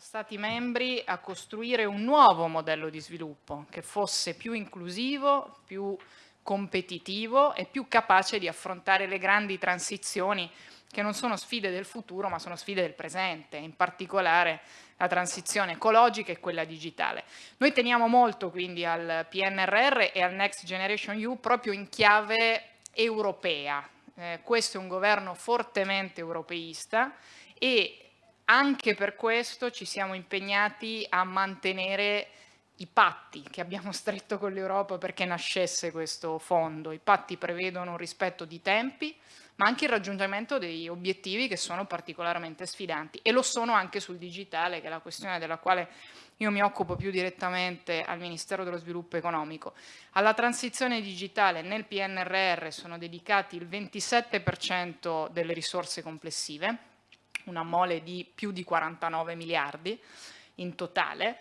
Stati membri a costruire un nuovo modello di sviluppo che fosse più inclusivo, più competitivo e più capace di affrontare le grandi transizioni che non sono sfide del futuro ma sono sfide del presente, in particolare la transizione ecologica e quella digitale. Noi teniamo molto quindi al PNRR e al Next Generation EU proprio in chiave europea. Eh, questo è un governo fortemente europeista e anche per questo ci siamo impegnati a mantenere i patti che abbiamo stretto con l'Europa perché nascesse questo fondo. I patti prevedono un rispetto di tempi, ma anche il raggiungimento degli obiettivi che sono particolarmente sfidanti e lo sono anche sul digitale, che è la questione della quale io mi occupo più direttamente al Ministero dello Sviluppo Economico. Alla transizione digitale nel PNRR sono dedicati il 27% delle risorse complessive, una mole di più di 49 miliardi in totale,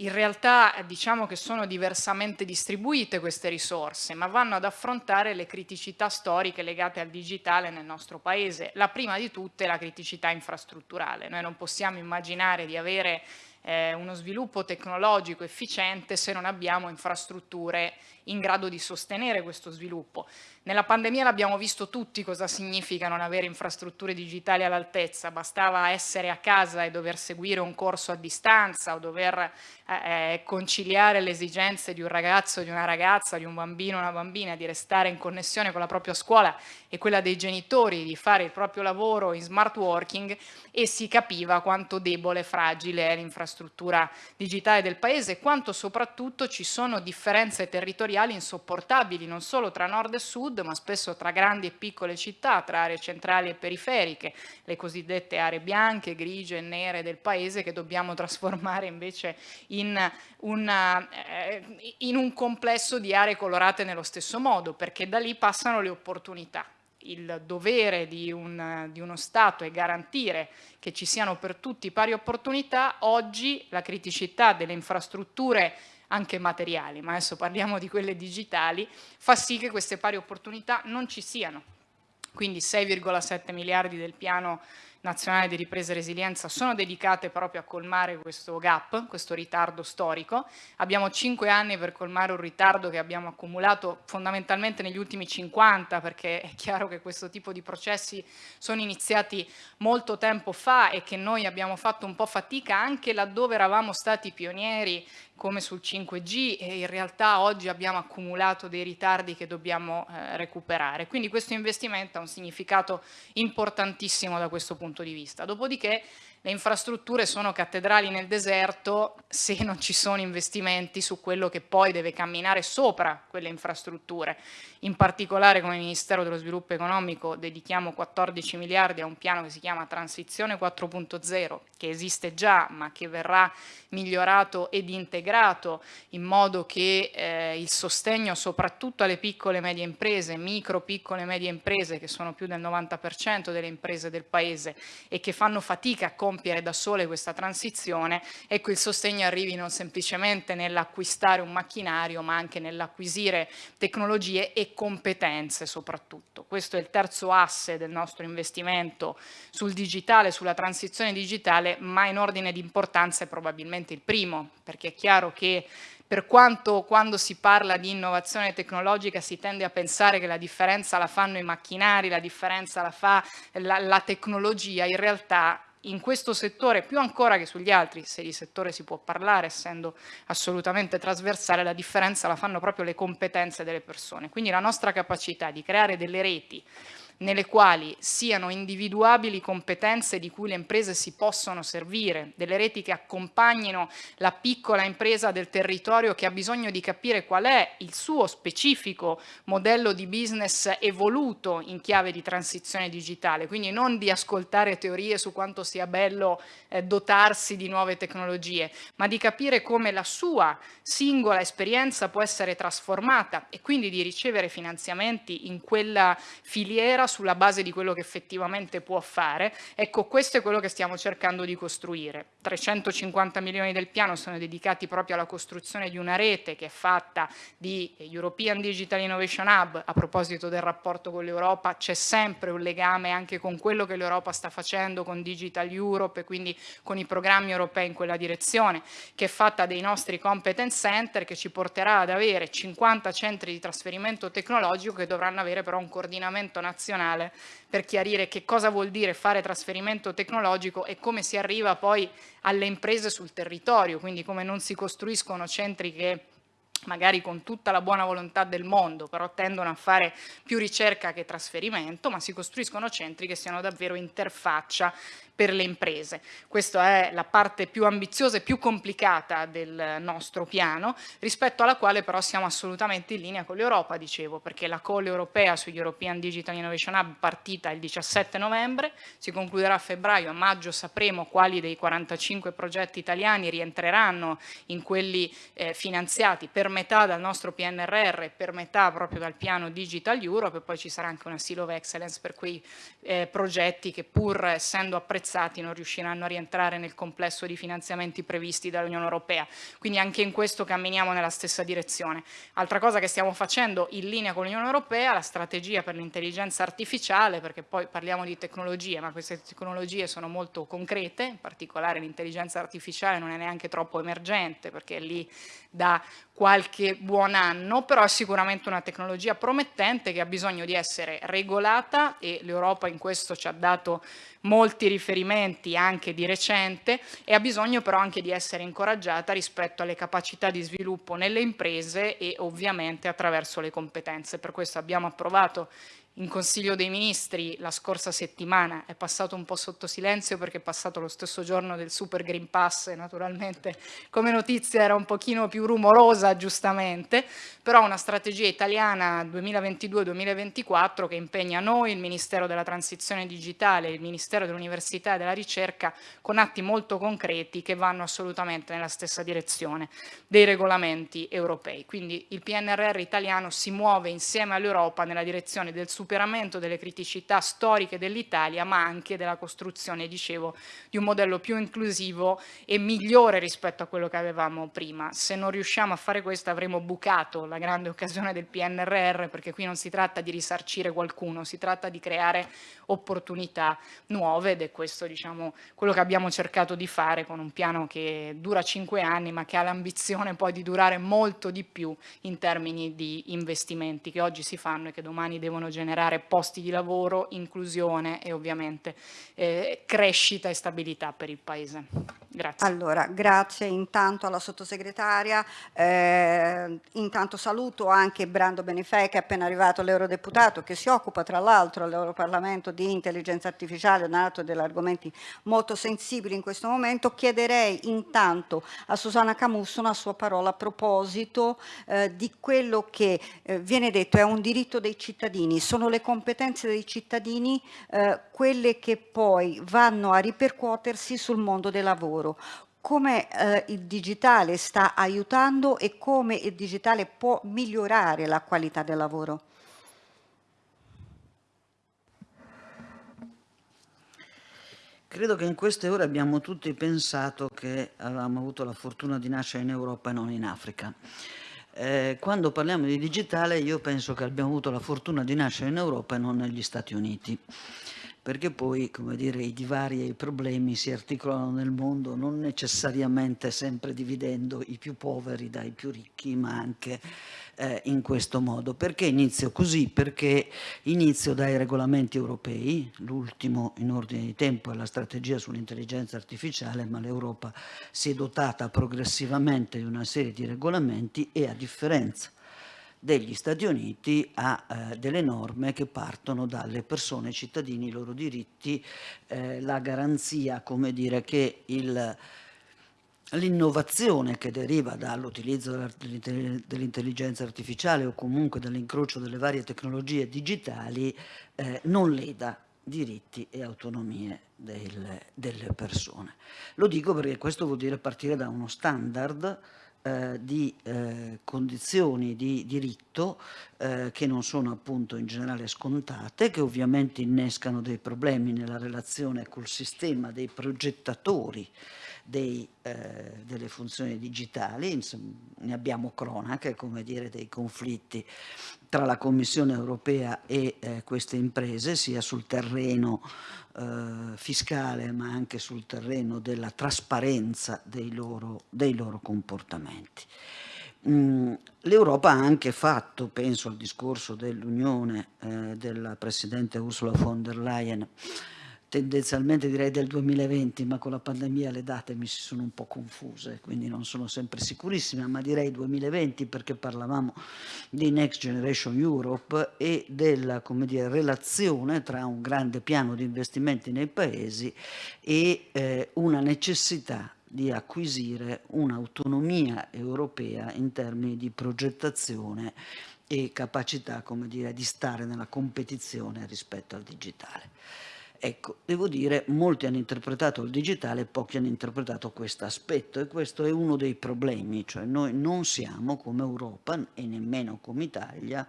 in realtà diciamo che sono diversamente distribuite queste risorse, ma vanno ad affrontare le criticità storiche legate al digitale nel nostro Paese. La prima di tutte è la criticità infrastrutturale. Noi non possiamo immaginare di avere eh, uno sviluppo tecnologico efficiente se non abbiamo infrastrutture in grado di sostenere questo sviluppo. Nella pandemia l'abbiamo visto tutti cosa significa non avere infrastrutture digitali all'altezza, bastava essere a casa e dover seguire un corso a distanza o dover eh, eh conciliare le esigenze di un ragazzo, di una ragazza, di un bambino una bambina, di restare in connessione con la propria scuola e quella dei genitori, di fare il proprio lavoro in smart working e si capiva quanto debole e fragile è l'infrastruttura digitale del paese e quanto soprattutto ci sono differenze territoriali territoriali insopportabili non solo tra nord e sud ma spesso tra grandi e piccole città, tra aree centrali e periferiche, le cosiddette aree bianche, grigie e nere del paese che dobbiamo trasformare invece in, una, eh, in un complesso di aree colorate nello stesso modo perché da lì passano le opportunità. Il dovere di, un, di, uno Stato è garantire che ci siano per tutti pari opportunità, oggi la criticità delle infrastrutture anche materiali, ma adesso parliamo di quelle digitali, fa sì che queste pari opportunità non ci siano. Quindi 6,7 miliardi del piano nazionale di ripresa e resilienza sono dedicate proprio a colmare questo gap, questo ritardo storico. Abbiamo cinque anni per colmare un ritardo che abbiamo accumulato fondamentalmente negli ultimi 50 perché è chiaro che questo tipo di processi sono iniziati molto tempo fa e che noi abbiamo fatto un po' fatica anche laddove eravamo stati pionieri come sul 5G e in realtà oggi abbiamo accumulato dei ritardi che dobbiamo eh, recuperare. Quindi questo investimento ha un significato importantissimo da questo punto di vista. Dopodiché le infrastrutture sono cattedrali nel deserto se non ci sono investimenti su quello che poi deve camminare sopra quelle infrastrutture. In particolare come Ministero dello Sviluppo Economico dedichiamo 14 miliardi a un piano che si chiama Transizione 4.0 che esiste già ma che verrà migliorato ed integrato in modo che eh, il sostegno soprattutto alle piccole e medie imprese, micro, piccole e medie imprese che sono più del 90% delle imprese del Paese e che fanno fatica a compiere da sole questa transizione, ecco il sostegno arrivi non semplicemente nell'acquistare un macchinario ma anche nell'acquisire tecnologie e competenze soprattutto. Questo è il terzo asse del nostro investimento sul digitale, sulla transizione digitale, ma in ordine di importanza è probabilmente il primo, perché è chiaro che per quanto quando si parla di innovazione tecnologica si tende a pensare che la differenza la fanno i macchinari, la differenza la fa la, la tecnologia, in realtà in questo settore, più ancora che sugli altri, se di settore si può parlare, essendo assolutamente trasversale, la differenza la fanno proprio le competenze delle persone. Quindi la nostra capacità di creare delle reti nelle quali siano individuabili competenze di cui le imprese si possono servire, delle reti che accompagnino la piccola impresa del territorio che ha bisogno di capire qual è il suo specifico modello di business evoluto in chiave di transizione digitale, quindi non di ascoltare teorie su quanto sia bello eh, dotarsi di nuove tecnologie, ma di capire come la sua singola esperienza può essere trasformata e quindi di ricevere finanziamenti in quella filiera sulla base di quello che effettivamente può fare. Ecco, questo è quello che stiamo cercando di costruire. 350 milioni del piano sono dedicati proprio alla costruzione di una rete che è fatta di European Digital Innovation Hub, a proposito del rapporto con l'Europa, c'è sempre un legame anche con quello che l'Europa sta facendo con Digital Europe e quindi con i programmi europei in quella direzione, che è fatta dei nostri competence center che ci porterà ad avere 50 centri di trasferimento tecnologico che dovranno avere però un coordinamento nazionale per chiarire che cosa vuol dire fare trasferimento tecnologico e come si arriva poi alle imprese sul territorio, quindi come non si costruiscono centri che magari con tutta la buona volontà del mondo, però tendono a fare più ricerca che trasferimento, ma si costruiscono centri che siano davvero interfaccia per le imprese. Questa è la parte più ambiziosa e più complicata del nostro piano, rispetto alla quale però siamo assolutamente in linea con l'Europa, dicevo, perché la call europea sugli European Digital Innovation Hub partita il 17 novembre, si concluderà a febbraio, a maggio sapremo quali dei 45 progetti italiani rientreranno in quelli eh, finanziati per metà dal nostro PNRR per metà proprio dal piano Digital Europe e poi ci sarà anche una Seal of Excellence per quei eh, progetti che pur essendo apprezzati non riusciranno a rientrare nel complesso di finanziamenti previsti dall'Unione Europea. Quindi anche in questo camminiamo nella stessa direzione. Altra cosa che stiamo facendo in linea con l'Unione Europea, la strategia per l'intelligenza artificiale, perché poi parliamo di tecnologie, ma queste tecnologie sono molto concrete, in particolare l'intelligenza artificiale non è neanche troppo emergente, perché lì da qualche buon anno, però è sicuramente una tecnologia promettente che ha bisogno di essere regolata e l'Europa in questo ci ha dato molti riferimenti anche di recente e ha bisogno però anche di essere incoraggiata rispetto alle capacità di sviluppo nelle imprese e ovviamente attraverso le competenze. Per questo abbiamo approvato in Consiglio dei Ministri la scorsa settimana, è passato un po' sotto silenzio perché è passato lo stesso giorno del Super Green Pass e naturalmente come notizia era un pochino più rumorosa giustamente, però una strategia italiana 2022-2024 che impegna noi, il Ministero della Transizione Digitale, il Ministero dell'Università e della Ricerca con atti molto concreti che vanno assolutamente nella stessa direzione dei regolamenti europei. Quindi il PNRR italiano si muove insieme all'Europa nella direzione del super superamento delle criticità storiche dell'Italia, ma anche della costruzione, dicevo, di un modello più inclusivo e migliore rispetto a quello che avevamo prima. Se non riusciamo a fare questo avremo bucato la grande occasione del PNRR, perché qui non si tratta di risarcire qualcuno, si tratta di creare opportunità nuove ed è questo diciamo, quello che abbiamo cercato di fare con un piano che dura cinque anni, ma che ha l'ambizione poi di durare molto di più in termini di investimenti che oggi si fanno e che domani devono generare generare posti di lavoro, inclusione e ovviamente eh, crescita e stabilità per il Paese. Grazie. Allora, grazie intanto alla sottosegretaria, eh, intanto saluto anche Brando Benifei che è appena arrivato l'eurodeputato che si occupa tra l'altro all'Europarlamento di intelligenza artificiale, un altro degli argomenti molto sensibili in questo momento. Chiederei intanto a Susanna Camusso una sua parola a proposito eh, di quello che eh, viene detto è un diritto dei cittadini, sono le competenze dei cittadini eh, quelle che poi vanno a ripercuotersi sul mondo del lavoro come eh, il digitale sta aiutando e come il digitale può migliorare la qualità del lavoro. Credo che in queste ore abbiamo tutti pensato che avevamo avuto la fortuna di nascere in Europa e non in Africa. Eh, quando parliamo di digitale io penso che abbiamo avuto la fortuna di nascere in Europa e non negli Stati Uniti perché poi come dire, i divari e i problemi si articolano nel mondo non necessariamente sempre dividendo i più poveri dai più ricchi, ma anche eh, in questo modo. Perché inizio così? Perché inizio dai regolamenti europei, l'ultimo in ordine di tempo è la strategia sull'intelligenza artificiale, ma l'Europa si è dotata progressivamente di una serie di regolamenti e a differenza degli Stati Uniti ha eh, delle norme che partono dalle persone, i cittadini, i loro diritti, eh, la garanzia, come dire, che l'innovazione che deriva dall'utilizzo dell'intelligenza artificiale o comunque dall'incrocio delle varie tecnologie digitali eh, non leda diritti e autonomie del, delle persone. Lo dico perché questo vuol dire partire da uno standard eh, di eh, condizioni di diritto eh, che non sono appunto in generale scontate, che ovviamente innescano dei problemi nella relazione col sistema dei progettatori dei, eh, delle funzioni digitali, insomma, ne abbiamo cronache, come dire, dei conflitti tra la Commissione europea e eh, queste imprese, sia sul terreno eh, fiscale ma anche sul terreno della trasparenza dei loro, dei loro comportamenti. Mm, L'Europa ha anche fatto, penso al discorso dell'Unione eh, della Presidente Ursula von der Leyen, tendenzialmente direi del 2020, ma con la pandemia le date mi si sono un po' confuse, quindi non sono sempre sicurissime, ma direi 2020 perché parlavamo di Next Generation Europe e della dire, relazione tra un grande piano di investimenti nei paesi e eh, una necessità di acquisire un'autonomia europea in termini di progettazione e capacità come dire, di stare nella competizione rispetto al digitale. Ecco, devo dire, molti hanno interpretato il digitale, pochi hanno interpretato questo aspetto e questo è uno dei problemi, cioè noi non siamo come Europa e nemmeno come Italia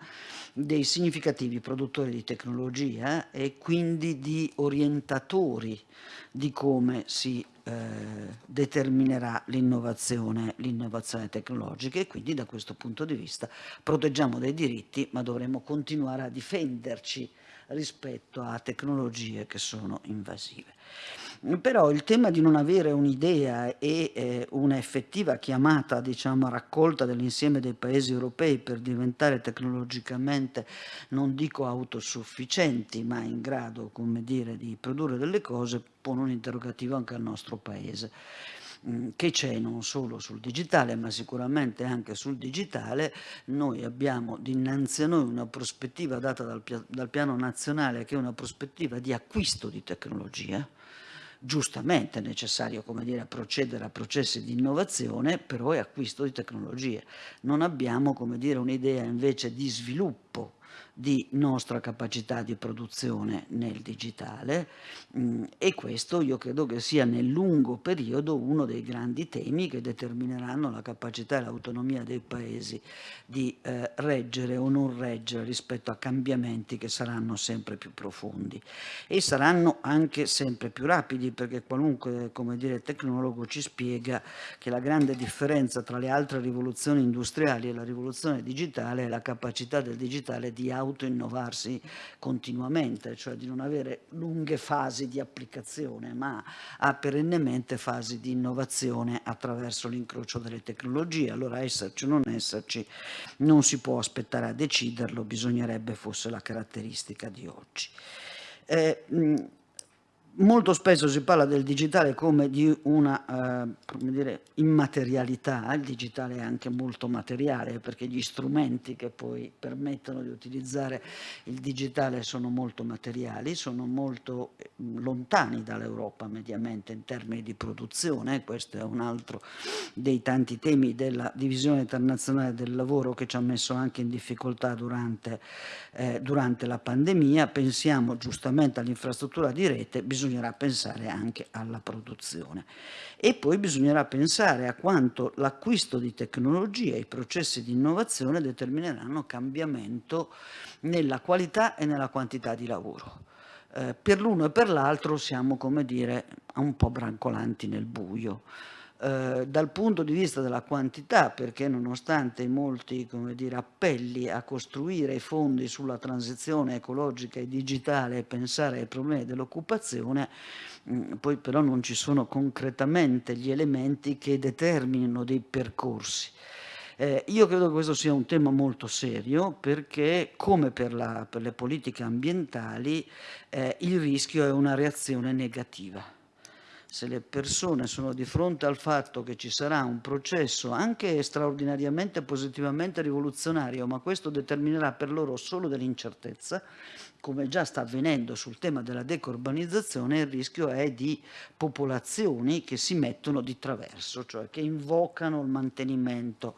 dei significativi produttori di tecnologia e quindi di orientatori di come si eh, determinerà l'innovazione, tecnologica e quindi da questo punto di vista proteggiamo dei diritti ma dovremo continuare a difenderci rispetto a tecnologie che sono invasive. Però il tema di non avere un'idea e eh, un'effettiva chiamata, diciamo, raccolta dell'insieme dei paesi europei per diventare tecnologicamente, non dico autosufficienti, ma in grado, come dire, di produrre delle cose, pone un interrogativo anche al nostro paese. Mm, che c'è non solo sul digitale ma sicuramente anche sul digitale, noi abbiamo dinanzi a noi una prospettiva data dal, dal piano nazionale che è una prospettiva di acquisto di tecnologia, giustamente è necessario dire, procedere a processi di innovazione, però è acquisto di tecnologie. Non abbiamo un'idea invece di sviluppo di nostra capacità di produzione nel digitale mm, e questo io credo che sia nel lungo periodo uno dei grandi temi che determineranno la capacità e l'autonomia dei paesi di eh, reggere o non reggere rispetto a cambiamenti che saranno sempre più profondi. E saranno anche sempre più rapidi perché qualunque dire, tecnologo ci spiega che la grande differenza tra le altre rivoluzioni industriali e la rivoluzione digitale è la capacità del digitale di auto autoinnovarsi continuamente, cioè di non avere lunghe fasi di applicazione, ma ha perennemente fasi di innovazione attraverso l'incrocio delle tecnologie. Allora esserci o non esserci non si può aspettare a deciderlo, bisognerebbe fosse la caratteristica di oggi. Eh, Molto spesso si parla del digitale come di una eh, come dire, immaterialità, il digitale è anche molto materiale perché gli strumenti che poi permettono di utilizzare il digitale sono molto materiali, sono molto eh, lontani dall'Europa mediamente in termini di produzione, questo è un altro dei tanti temi della divisione internazionale del lavoro che ci ha messo anche in difficoltà durante, eh, durante la pandemia, pensiamo giustamente all'infrastruttura di rete, bisogna bisognerà pensare anche alla produzione. E poi bisognerà pensare a quanto l'acquisto di tecnologie e i processi di innovazione determineranno cambiamento nella qualità e nella quantità di lavoro. Eh, per l'uno e per l'altro siamo, come dire, un po' brancolanti nel buio. Eh, dal punto di vista della quantità, perché nonostante molti dire, appelli a costruire fondi sulla transizione ecologica e digitale e pensare ai problemi dell'occupazione, mm, poi però non ci sono concretamente gli elementi che determinino dei percorsi. Eh, io credo che questo sia un tema molto serio perché, come per, la, per le politiche ambientali, eh, il rischio è una reazione negativa se le persone sono di fronte al fatto che ci sarà un processo anche straordinariamente positivamente rivoluzionario, ma questo determinerà per loro solo dell'incertezza, come già sta avvenendo sul tema della decurbanizzazione, il rischio è di popolazioni che si mettono di traverso, cioè che invocano il mantenimento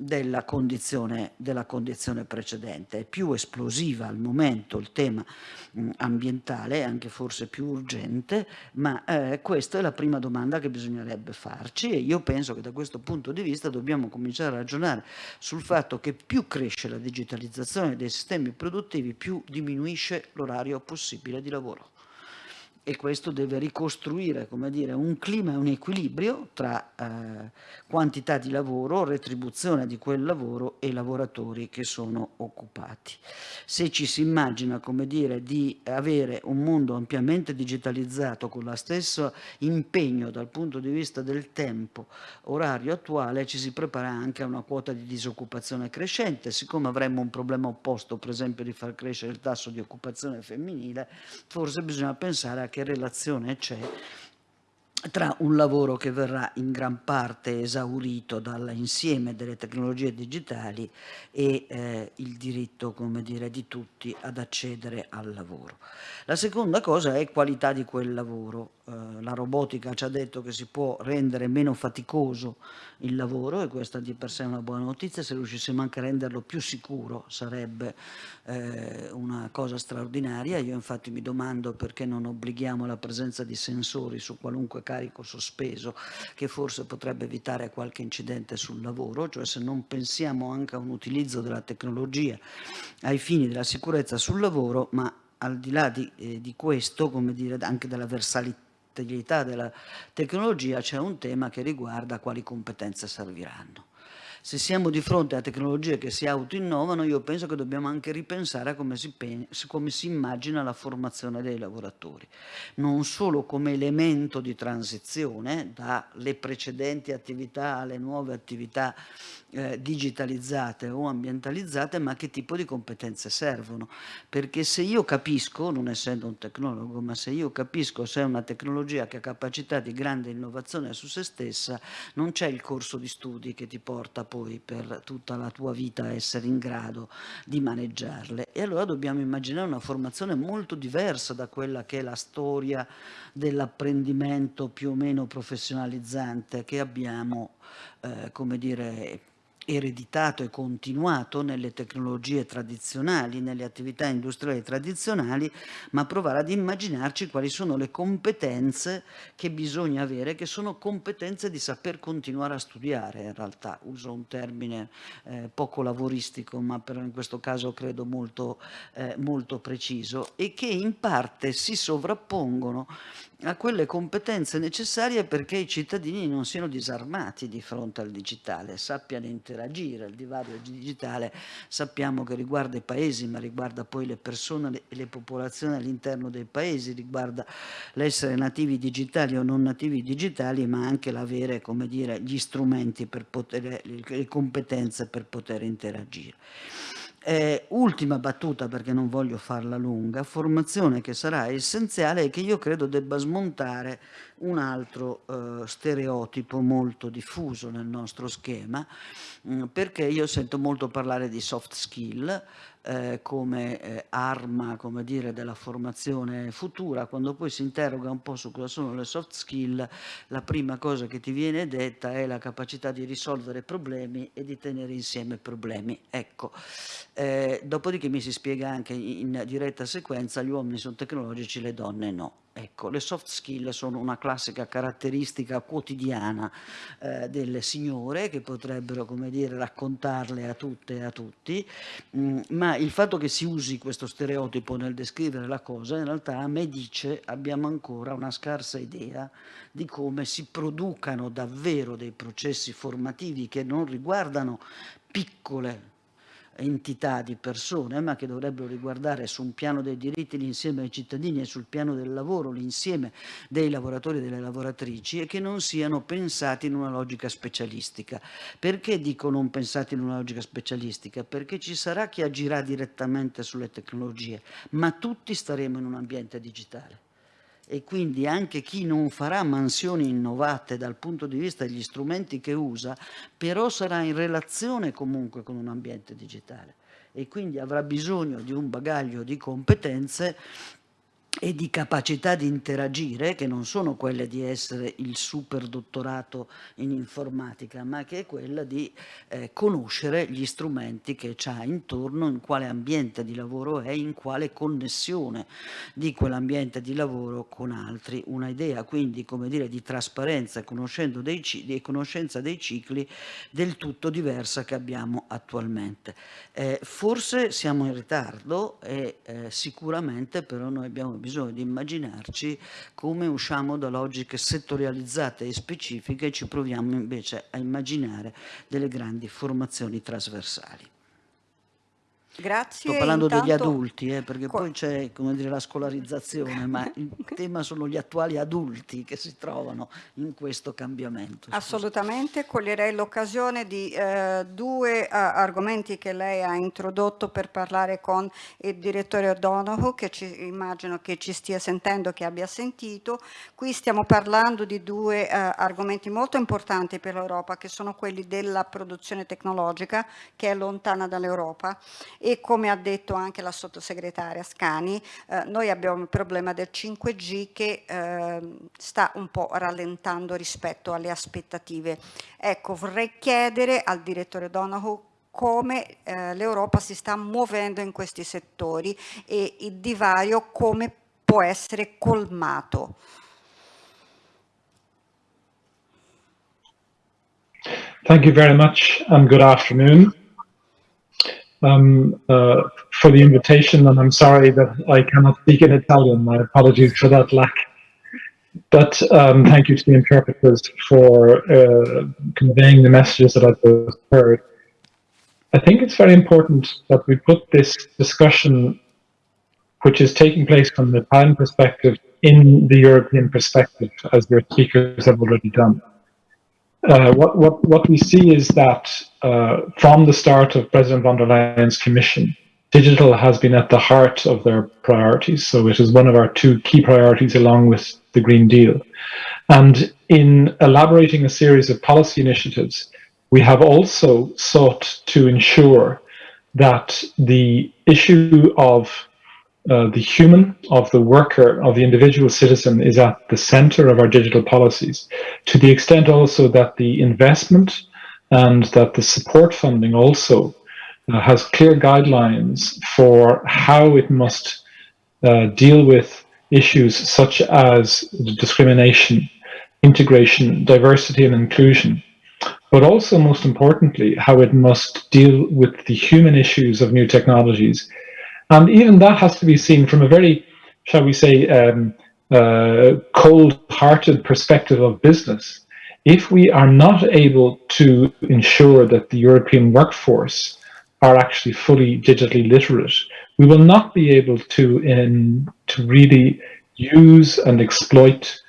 della condizione, della condizione precedente. È più esplosiva al momento il tema mh, ambientale, anche forse più urgente, ma eh, questa è la prima domanda che bisognerebbe farci e io penso che da questo punto di vista dobbiamo cominciare a ragionare sul fatto che più cresce la digitalizzazione dei sistemi produttivi, più diminuisce l'orario possibile di lavoro e questo deve ricostruire dire, un clima e un equilibrio tra eh, quantità di lavoro, retribuzione di quel lavoro e lavoratori che sono occupati. Se ci si immagina dire, di avere un mondo ampiamente digitalizzato con lo stesso impegno dal punto di vista del tempo orario attuale, ci si prepara anche a una quota di disoccupazione crescente, siccome avremmo un problema opposto, per esempio di far crescere il tasso di occupazione femminile, forse bisogna pensare a che relazione c'è tra un lavoro che verrà in gran parte esaurito dall'insieme delle tecnologie digitali e eh, il diritto come dire, di tutti ad accedere al lavoro. La seconda cosa è qualità di quel lavoro. Eh, la robotica ci ha detto che si può rendere meno faticoso il lavoro e questa di per sé è una buona notizia, se riuscissimo anche a renderlo più sicuro sarebbe eh, una cosa straordinaria. Io infatti mi domando perché non obblighiamo la presenza di sensori su qualunque carico sospeso che forse potrebbe evitare qualche incidente sul lavoro, cioè se non pensiamo anche a un utilizzo della tecnologia ai fini della sicurezza sul lavoro, ma al di là di, eh, di questo, come dire, anche della versatilità della tecnologia, c'è un tema che riguarda quali competenze serviranno. Se siamo di fronte a tecnologie che si autoinnovano, io penso che dobbiamo anche ripensare a come si, come si immagina la formazione dei lavoratori, non solo come elemento di transizione dalle precedenti attività alle nuove attività eh, digitalizzate o ambientalizzate, ma che tipo di competenze servono. Perché se io capisco, non essendo un tecnologo, ma se io capisco se è una tecnologia che ha capacità di grande innovazione su se stessa, non c'è il corso di studi che ti porta poi per tutta la tua vita a essere in grado di maneggiarle. E allora dobbiamo immaginare una formazione molto diversa da quella che è la storia dell'apprendimento più o meno professionalizzante che abbiamo, eh, come dire, ereditato e continuato nelle tecnologie tradizionali, nelle attività industriali tradizionali, ma provare ad immaginarci quali sono le competenze che bisogna avere, che sono competenze di saper continuare a studiare, in realtà uso un termine eh, poco lavoristico, ma però in questo caso credo molto, eh, molto preciso, e che in parte si sovrappongono a quelle competenze necessarie perché i cittadini non siano disarmati di fronte al digitale, sappiano interagire. Il divario digitale sappiamo che riguarda i paesi, ma riguarda poi le persone e le popolazioni all'interno dei paesi, riguarda l'essere nativi digitali o non nativi digitali, ma anche l'avere, come dire, gli strumenti per poter, le competenze per poter interagire. Eh, ultima battuta perché non voglio farla lunga, formazione che sarà essenziale e che io credo debba smontare un altro eh, stereotipo molto diffuso nel nostro schema, mh, mm, perché io sento molto parlare di soft skill, eh, come eh, arma come dire, della formazione futura, quando poi si interroga un po' su cosa sono le soft skill, la prima cosa che ti viene detta è la capacità di risolvere problemi e di tenere insieme problemi. Ecco, eh, dopodiché mi si spiega anche in diretta sequenza, gli uomini sono tecnologici, le donne no. Ecco, le soft skill sono una classica caratteristica quotidiana eh, delle signore che potrebbero, come dire, raccontarle a tutte e a tutti, mh, mm, ma il fatto che si usi questo stereotipo nel descrivere la cosa in realtà a me dice abbiamo ancora una scarsa idea di come si producano davvero dei processi formativi che non riguardano piccole entità di persone, ma che dovrebbero riguardare su un piano dei diritti l'insieme ai cittadini e sul piano del lavoro l'insieme dei lavoratori e delle lavoratrici e che non siano pensati in una logica specialistica. Perché dico non pensati in una logica specialistica? Perché ci sarà chi agirà direttamente sulle tecnologie, ma tutti staremo in un ambiente digitale e quindi anche chi non farà mansioni innovate dal punto di vista degli strumenti che usa, però sarà in relazione comunque con un ambiente digitale. E quindi avrà bisogno di un bagaglio di competenze e di capacità di interagire, che non sono quelle di essere il super dottorato in informatica, ma che è quella di eh, conoscere gli strumenti che ha intorno, in quale ambiente di lavoro è, in quale connessione di quell'ambiente di lavoro con altri. Una idea quindi, come dire, di trasparenza e dei, di conoscenza dei cicli del tutto diversa che abbiamo attualmente. Eh, forse siamo in ritardo e eh, sicuramente però noi abbiamo bisogno bisogno di immaginarci come usciamo da logiche settorializzate e specifiche e ci proviamo invece a immaginare delle grandi formazioni trasversali. Grazie. Sto parlando intanto... degli adulti, eh, perché poi c'è la scolarizzazione, ma il tema sono gli attuali adulti che si trovano in questo cambiamento. Assolutamente, coglierei l'occasione di eh, due uh, argomenti che lei ha introdotto per parlare con il direttore O'Donoghue, che ci, immagino che ci stia sentendo, che abbia sentito. Qui stiamo parlando di due uh, argomenti molto importanti per l'Europa, che sono quelli della produzione tecnologica, che è lontana dall'Europa, e come ha detto anche la sottosegretaria Scani, eh, noi abbiamo il problema del 5G che eh, sta un po' rallentando rispetto alle aspettative. Ecco, vorrei chiedere al direttore Donahoe come eh, l'Europa si sta muovendo in questi settori e il divario come può essere colmato. Thank you very much and good afternoon. Um, uh, for the invitation, and I'm sorry that I cannot speak in Italian. My apologies for that lack. But um, thank you to the interpreters for uh, conveying the messages that I've heard. I think it's very important that we put this discussion, which is taking place from the Italian perspective, in the European perspective, as your speakers have already done. Uh, what, what, what we see is that uh, from the start of President von der Leyen's commission, digital has been at the heart of their priorities. So it is one of our two key priorities along with the Green Deal. And in elaborating a series of policy initiatives, we have also sought to ensure that the issue of uh, the human, of the worker, of the individual citizen is at the center of our digital policies, to the extent also that the investment and that the support funding also uh, has clear guidelines for how it must uh, deal with issues such as discrimination, integration, diversity and inclusion, but also most importantly, how it must deal with the human issues of new technologies and even that has to be seen from a very, shall we say, um, uh, cold-hearted perspective of business. If we are not able to ensure that the European workforce are actually fully digitally literate, we will not be able to, to really use and exploit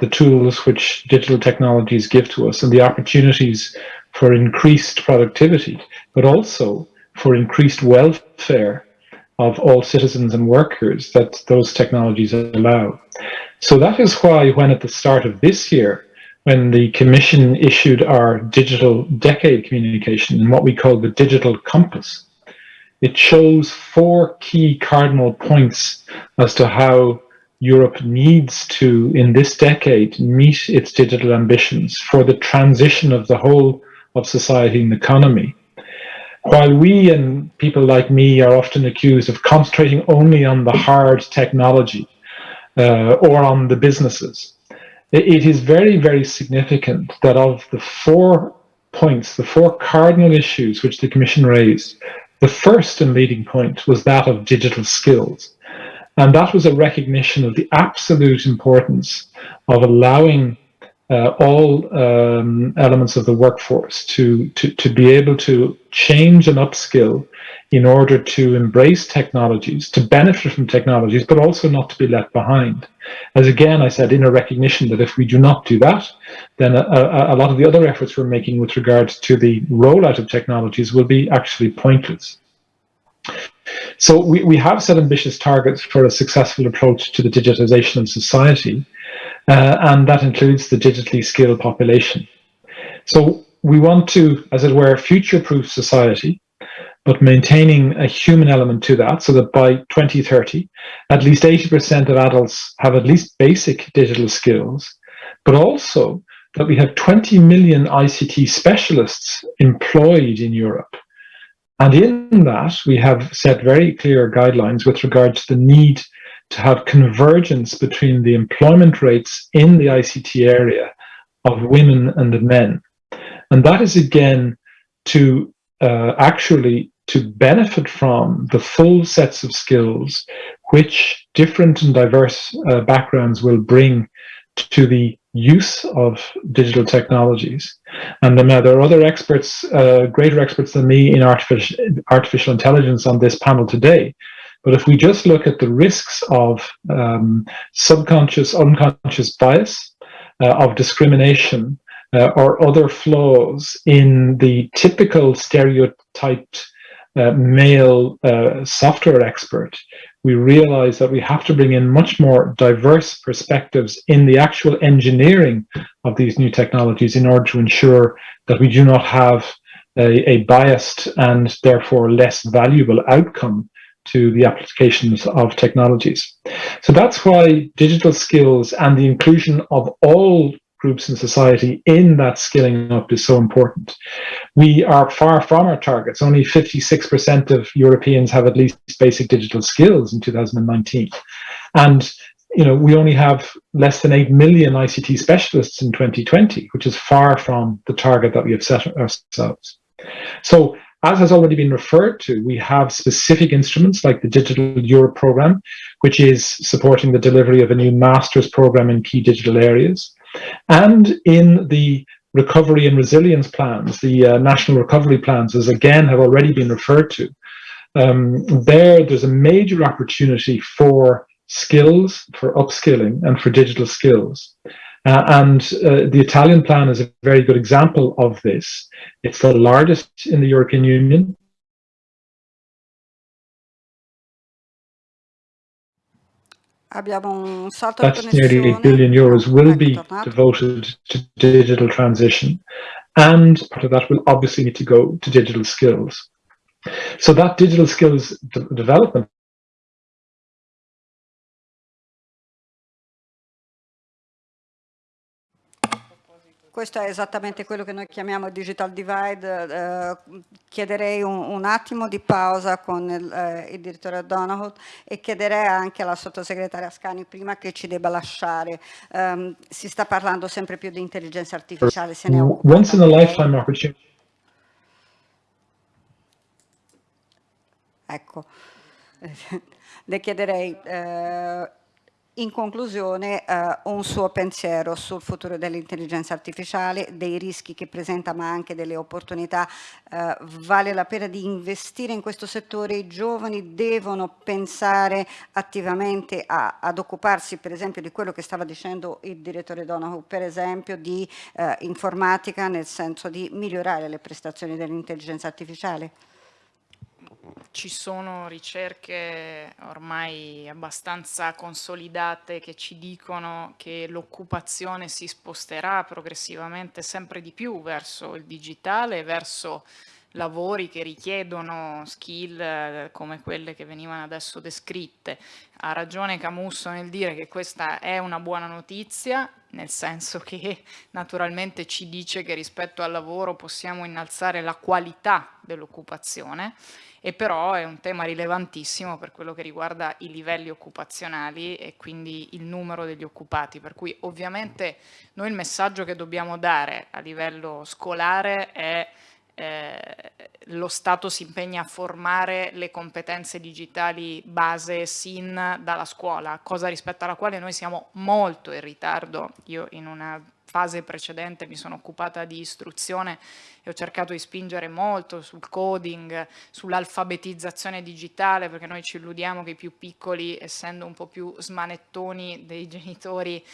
the tools which digital technologies give to us and the opportunities for increased productivity, but also for increased welfare of all citizens and workers that those technologies allow. So that is why when at the start of this year, when the Commission issued our digital decade communication and what we call the digital compass, it shows four key cardinal points as to how Europe needs to, in this decade, meet its digital ambitions for the transition of the whole of society and economy. While we and people like me are often accused of concentrating only on the hard technology uh, or on the businesses, it is very, very significant that of the four points, the four cardinal issues which the Commission raised, the first and leading point was that of digital skills. And that was a recognition of the absolute importance of allowing uh, all um, elements of the workforce to, to, to be able to change and upskill in order to embrace technologies, to benefit from technologies, but also not to be left behind. As again, I said, in a recognition that if we do not do that, then a, a, a lot of the other efforts we're making with regard to the rollout of technologies will be actually pointless. So we, we have set ambitious targets for a successful approach to the digitization of society, uh, and that includes the digitally skilled population. So we want to, as it were, future-proof society but maintaining a human element to that so that by 2030, at least 80% of adults have at least basic digital skills, but also that we have 20 million ICT specialists employed in Europe. And in that, we have set very clear guidelines with regard to the need to have convergence between the employment rates in the ICT area of women and men. And that is again to uh, actually to benefit from the full sets of skills which different and diverse uh, backgrounds will bring to the use of digital technologies. And uh, there are other experts, uh, greater experts than me in artificial, artificial intelligence on this panel today. But if we just look at the risks of um, subconscious, unconscious bias, uh, of discrimination, uh, or other flaws in the typical stereotyped uh, male uh, software expert, we realize that we have to bring in much more diverse perspectives in the actual engineering of these new technologies in order to ensure that we do not have a, a biased and therefore less valuable outcome to the applications of technologies. So that's why digital skills and the inclusion of all groups in society in that skilling up is so important. We are far from our targets. Only 56% of Europeans have at least basic digital skills in 2019. And you know, we only have less than 8 million ICT specialists in 2020, which is far from the target that we have set ourselves. So as has already been referred to, we have specific instruments like the Digital Europe program, which is supporting the delivery of a new master's program in key digital areas. And in the recovery and resilience plans, the uh, national recovery plans, as again have already been referred to, um, there there's a major opportunity for skills, for upskilling and for digital skills. Uh, and uh, the Italian plan is a very good example of this. It's the largest in the European Union. Abbiamo un salto That's nearly 8 billion euros will be devoted to digital transition. And part of that will obviously need to go to digital skills. So that digital skills de development Questo è esattamente quello che noi chiamiamo digital divide. Eh, chiederei un, un, attimo di pausa con il, eh, il direttore Donahoe e chiederei anche alla sottosegretaria Scani prima che ci debba lasciare. Um, si sta parlando sempre più di intelligenza artificiale, se ne Once in a lifetime opportunity. Ecco, le chiederei... Eh, in conclusione eh, un suo pensiero sul futuro dell'intelligenza artificiale, dei rischi che presenta ma anche delle opportunità. Eh, vale la pena di investire in questo settore? I giovani devono pensare attivamente a, ad occuparsi per esempio di quello che stava dicendo il direttore Donahoe, per esempio di eh, informatica nel senso di migliorare le prestazioni dell'intelligenza artificiale? Ci sono ricerche ormai abbastanza consolidate che ci dicono che l'occupazione si sposterà progressivamente sempre di più verso il digitale, verso lavori che richiedono skill eh, come quelle che venivano adesso descritte. Ha ragione Camusso nel dire che questa è una buona notizia, nel senso che naturalmente ci dice che rispetto al lavoro possiamo innalzare la qualità dell'occupazione e però è un tema rilevantissimo per quello che riguarda i livelli occupazionali e quindi il numero degli occupati, per cui ovviamente noi il messaggio che dobbiamo dare a livello scolare è eh, lo Stato si impegna a formare le competenze digitali base SIN dalla scuola, cosa rispetto alla quale noi siamo molto in ritardo. Io in una fase precedente mi sono occupata di istruzione e ho cercato di spingere molto sul coding, sull'alfabetizzazione digitale, perché noi ci illudiamo che i più piccoli, essendo un po' più smanettoni dei genitori,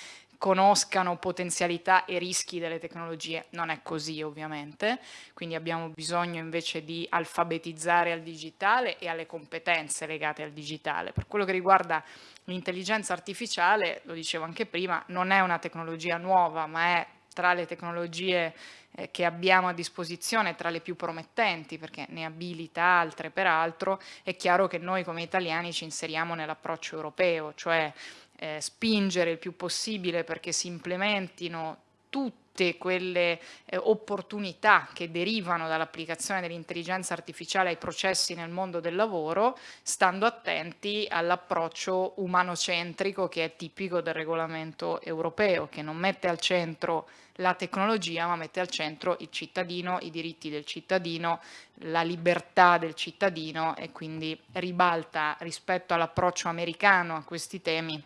conoscano potenzialità e rischi delle tecnologie. Non è così ovviamente, quindi abbiamo bisogno invece di alfabetizzare al digitale e alle competenze legate al digitale. Per quello che riguarda l'intelligenza artificiale, lo dicevo anche prima, non è una tecnologia nuova, ma è tra le tecnologie eh, che abbiamo a disposizione, tra le più promettenti, perché ne abilita altre peraltro, è chiaro che noi come italiani ci inseriamo nell'approccio europeo, cioè eh, spingere il più possibile perché si implementino tutte quelle eh, opportunità che derivano dall'applicazione dell'intelligenza artificiale ai processi nel mondo del lavoro, stando attenti all'approccio umanocentrico che è tipico del regolamento europeo, che non mette al centro la tecnologia, ma mette al centro il cittadino, i diritti del cittadino, la libertà del cittadino e quindi ribalta rispetto all'approccio americano a questi temi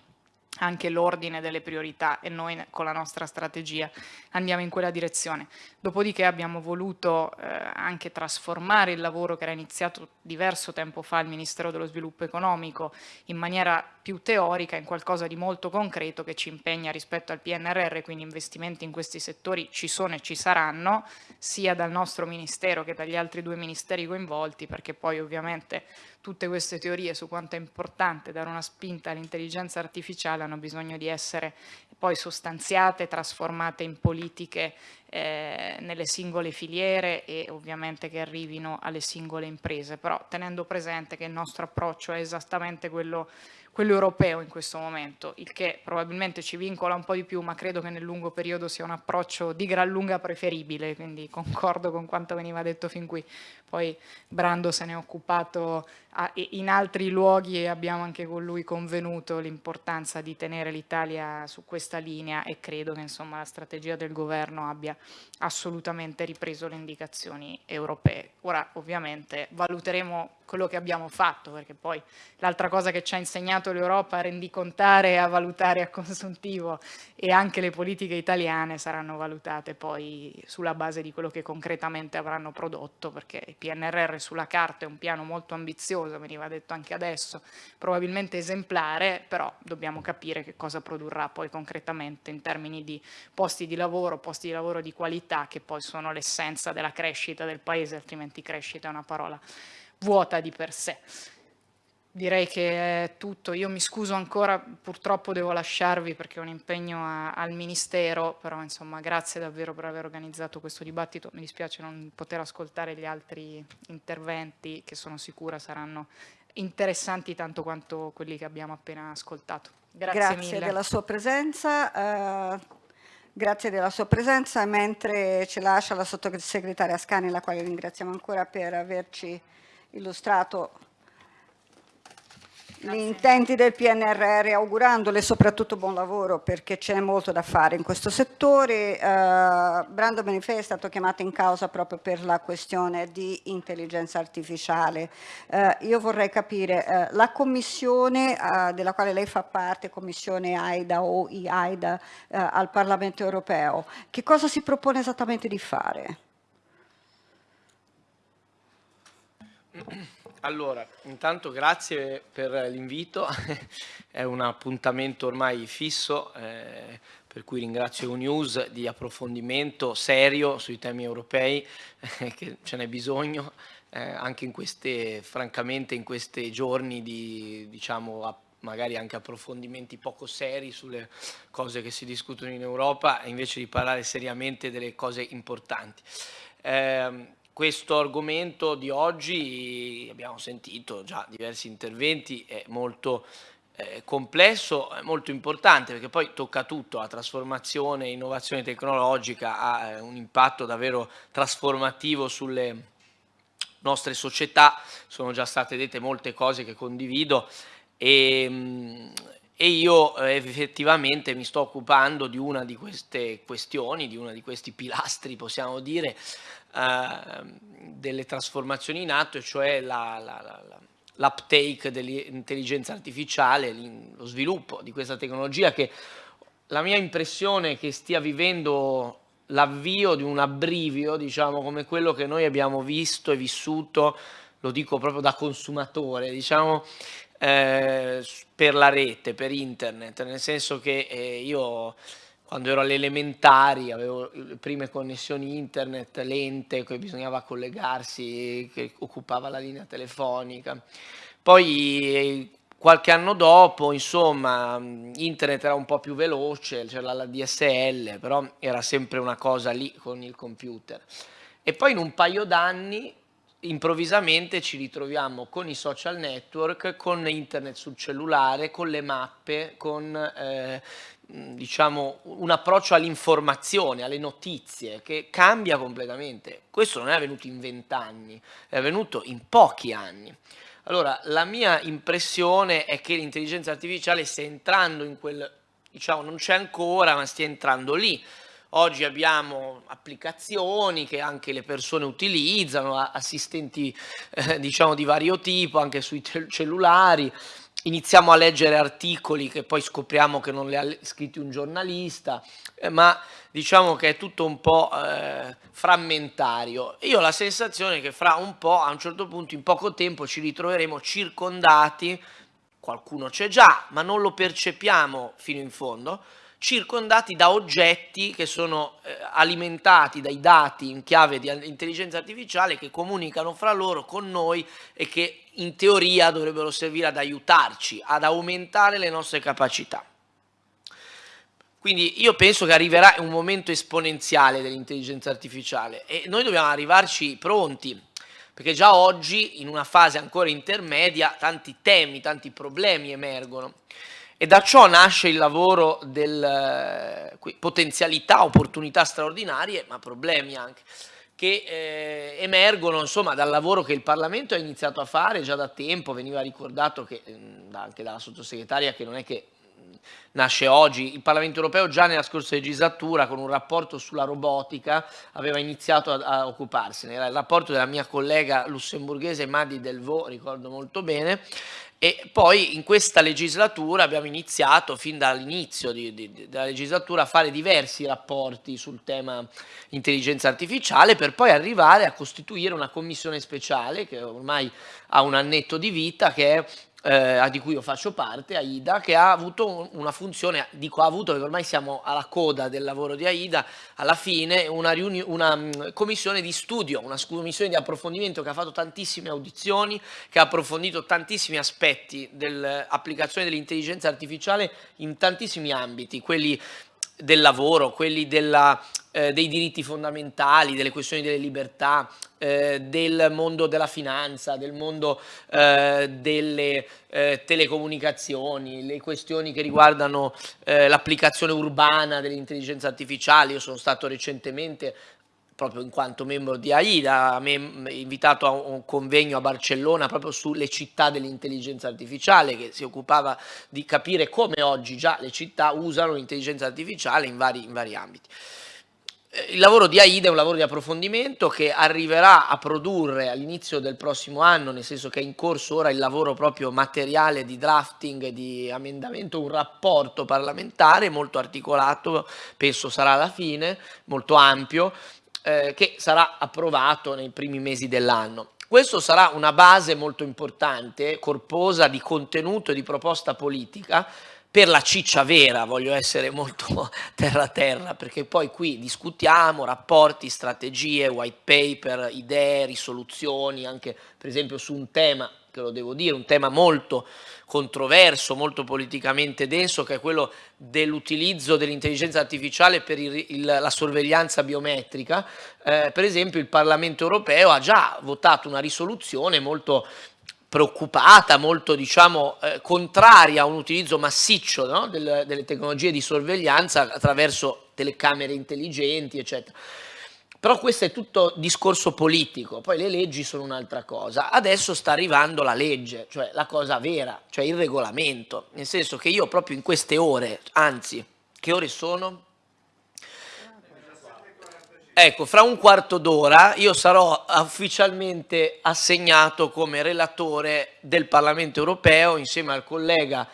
anche l'ordine delle priorità e noi con la nostra strategia andiamo in quella direzione. Dopodiché abbiamo voluto eh, anche trasformare il lavoro che era iniziato diverso tempo fa al Ministero dello Sviluppo Economico in maniera più teorica in qualcosa di molto concreto che ci impegna rispetto al PNRR, quindi investimenti in questi settori ci sono e ci saranno, sia dal nostro Ministero che dagli altri due ministeri coinvolti, perché poi ovviamente tutte queste teorie su quanto è importante dare una spinta all'intelligenza artificiale hanno bisogno di essere poi sostanziate, trasformate in politiche eh, nelle singole filiere e ovviamente che arrivino alle singole imprese, però tenendo presente che il nostro approccio è esattamente quello quello europeo in questo momento, il che probabilmente ci vincola un po' di più, ma credo che nel lungo periodo sia un approccio di gran lunga preferibile, quindi concordo con quanto veniva detto fin qui. Poi Brando se ne è occupato in altri luoghi abbiamo anche con lui convenuto l'importanza di tenere l'Italia su questa linea e credo che insomma, la strategia del governo abbia assolutamente ripreso le indicazioni europee. Ora ovviamente valuteremo quello che abbiamo fatto, perché poi l'altra cosa che ci ha insegnato l'Europa a rendicontare, a valutare a consuntivo e anche le politiche italiane saranno valutate poi sulla base di quello che concretamente avranno prodotto, perché il PNRR sulla carta è un piano molto ambizioso, veniva detto anche adesso, probabilmente esemplare, però dobbiamo capire che cosa produrrà poi concretamente in termini di posti di lavoro, posti di lavoro di qualità, che poi sono l'essenza della crescita del paese, altrimenti crescita è una parola vuota di per sé. Direi che è tutto, io mi scuso ancora, purtroppo devo lasciarvi perché ho un impegno a, al Ministero, però insomma grazie davvero per aver organizzato questo dibattito, mi dispiace non poter ascoltare gli altri interventi che sono sicura saranno interessanti tanto quanto quelli che abbiamo appena ascoltato. Grazie, grazie mille. della sua presenza. Uh, grazie della sua presenza, mentre ci lascia la sottosegretaria Scani, la quale ringraziamo ancora per averci illustrato gli intenti del PNRR augurandole soprattutto buon lavoro perché c'è molto da fare in questo settore. Uh, Brando Benifei è stato chiamato in causa proprio per la questione di intelligenza artificiale. Uh, io vorrei capire, uh, la commissione della quale lei fa parte, commissione AIDA o IAIDA al Parlamento europeo, che cosa si propone esattamente di fare? Allora, intanto grazie per l'invito, è un appuntamento ormai fisso, eh, per cui ringrazio UNews di approfondimento serio sui temi europei, eh, che ce n'è bisogno, eh, anche in queste, francamente in questi giorni di, diciamo, magari anche approfondimenti poco seri sulle cose che si discutono in Europa, invece di parlare seriamente delle cose importanti. Questo argomento di oggi, abbiamo sentito già diversi interventi, è molto eh, complesso, è molto importante perché poi tocca tutto, la trasformazione, innovazione tecnologica ha eh, un impatto davvero trasformativo sulle nostre società, sono già state dette molte cose che condivido e, mm, e io eh, effettivamente mi sto occupando di una di queste questioni, di uno di questi pilastri possiamo dire, delle trasformazioni in atto, cioè l'uptake dell'intelligenza artificiale, lo sviluppo di questa tecnologia che la mia impressione è che stia vivendo l'avvio di un abbrivio, diciamo, come quello che noi abbiamo visto e vissuto, lo dico proprio da consumatore, diciamo, eh, per la rete, per internet, nel senso che eh, io quando ero alle elementari avevo le prime connessioni internet lente, che bisognava collegarsi, che occupava la linea telefonica. Poi qualche anno dopo, insomma, internet era un po' più veloce, c'era la DSL, però era sempre una cosa lì con il computer. E poi in un paio d'anni improvvisamente ci ritroviamo con i social network, con internet sul cellulare, con le mappe, con eh, diciamo, un approccio all'informazione, alle notizie, che cambia completamente. Questo non è avvenuto in vent'anni, è avvenuto in pochi anni. Allora, la mia impressione è che l'intelligenza artificiale stia entrando in quel, diciamo, non c'è ancora, ma stia entrando lì. Oggi abbiamo applicazioni che anche le persone utilizzano, assistenti eh, diciamo di vario tipo, anche sui cellulari, iniziamo a leggere articoli che poi scopriamo che non li ha scritti un giornalista, eh, ma diciamo che è tutto un po' eh, frammentario. Io ho la sensazione che fra un po', a un certo punto, in poco tempo, ci ritroveremo circondati, qualcuno c'è già, ma non lo percepiamo fino in fondo, circondati da oggetti che sono eh, alimentati dai dati in chiave di intelligenza artificiale che comunicano fra loro con noi e che in teoria dovrebbero servire ad aiutarci, ad aumentare le nostre capacità. Quindi io penso che arriverà un momento esponenziale dell'intelligenza artificiale e noi dobbiamo arrivarci pronti, perché già oggi in una fase ancora intermedia tanti temi, tanti problemi emergono. E da ciò nasce il lavoro delle eh, potenzialità, opportunità straordinarie, ma problemi anche, che eh, emergono insomma, dal lavoro che il Parlamento ha iniziato a fare già da tempo, veniva ricordato che, mh, anche dalla sottosegretaria che non è che nasce oggi. Il Parlamento europeo già nella scorsa legislatura con un rapporto sulla robotica aveva iniziato a, a occuparsene. Era il rapporto della mia collega lussemburghese Madi Delvaux, ricordo molto bene, e poi in questa legislatura abbiamo iniziato, fin dall'inizio della legislatura, a fare diversi rapporti sul tema intelligenza artificiale per poi arrivare a costituire una commissione speciale che ormai ha un annetto di vita che è eh, di cui io faccio parte, AIDA, che ha avuto una funzione, dico ha avuto perché ormai siamo alla coda del lavoro di AIDA, alla fine una, una mm, commissione di studio, una commissione di approfondimento che ha fatto tantissime audizioni, che ha approfondito tantissimi aspetti dell'applicazione dell'intelligenza artificiale in tantissimi ambiti, quelli del lavoro, quelli della, eh, dei diritti fondamentali, delle questioni delle libertà, eh, del mondo della finanza, del mondo eh, delle eh, telecomunicazioni, le questioni che riguardano eh, l'applicazione urbana dell'intelligenza artificiale. Io sono stato recentemente proprio in quanto membro di AIDA, invitato a un convegno a Barcellona proprio sulle città dell'intelligenza artificiale che si occupava di capire come oggi già le città usano l'intelligenza artificiale in vari, in vari ambiti. Eh, il lavoro di AIDA è un lavoro di approfondimento che arriverà a produrre all'inizio del prossimo anno, nel senso che è in corso ora il lavoro proprio materiale di drafting, di amendamento, un rapporto parlamentare molto articolato, penso sarà alla fine, molto ampio, eh, che sarà approvato nei primi mesi dell'anno. Questo sarà una base molto importante, corposa di contenuto e di proposta politica per la ciccia vera, voglio essere molto terra terra, perché poi qui discutiamo rapporti, strategie, white paper, idee, risoluzioni, anche per esempio su un tema che lo devo dire, un tema molto controverso, molto politicamente denso, che è quello dell'utilizzo dell'intelligenza artificiale per il, il, la sorveglianza biometrica. Eh, per esempio il Parlamento europeo ha già votato una risoluzione molto preoccupata, molto diciamo, eh, contraria a un utilizzo massiccio no? Del, delle tecnologie di sorveglianza attraverso telecamere intelligenti, eccetera. Però questo è tutto discorso politico, poi le leggi sono un'altra cosa. Adesso sta arrivando la legge, cioè la cosa vera, cioè il regolamento, nel senso che io proprio in queste ore, anzi, che ore sono? Ecco, fra un quarto d'ora io sarò ufficialmente assegnato come relatore del Parlamento europeo insieme al collega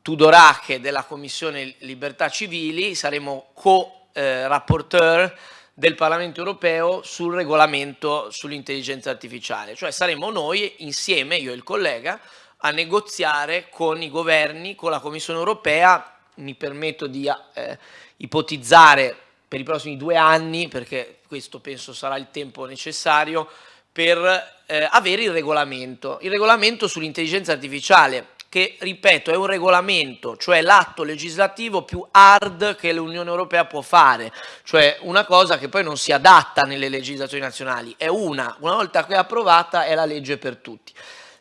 Tudorache della Commissione Libertà Civili, saremo co-rapporteur eh, del Parlamento europeo sul regolamento sull'intelligenza artificiale, cioè saremo noi insieme, io e il collega, a negoziare con i governi, con la Commissione europea, mi permetto di eh, ipotizzare per i prossimi due anni, perché questo penso sarà il tempo necessario, per eh, avere il regolamento. Il regolamento sull'intelligenza artificiale che, ripeto, è un regolamento, cioè l'atto legislativo più hard che l'Unione Europea può fare, cioè una cosa che poi non si adatta nelle legislazioni nazionali, è una, una volta che è approvata è la legge per tutti.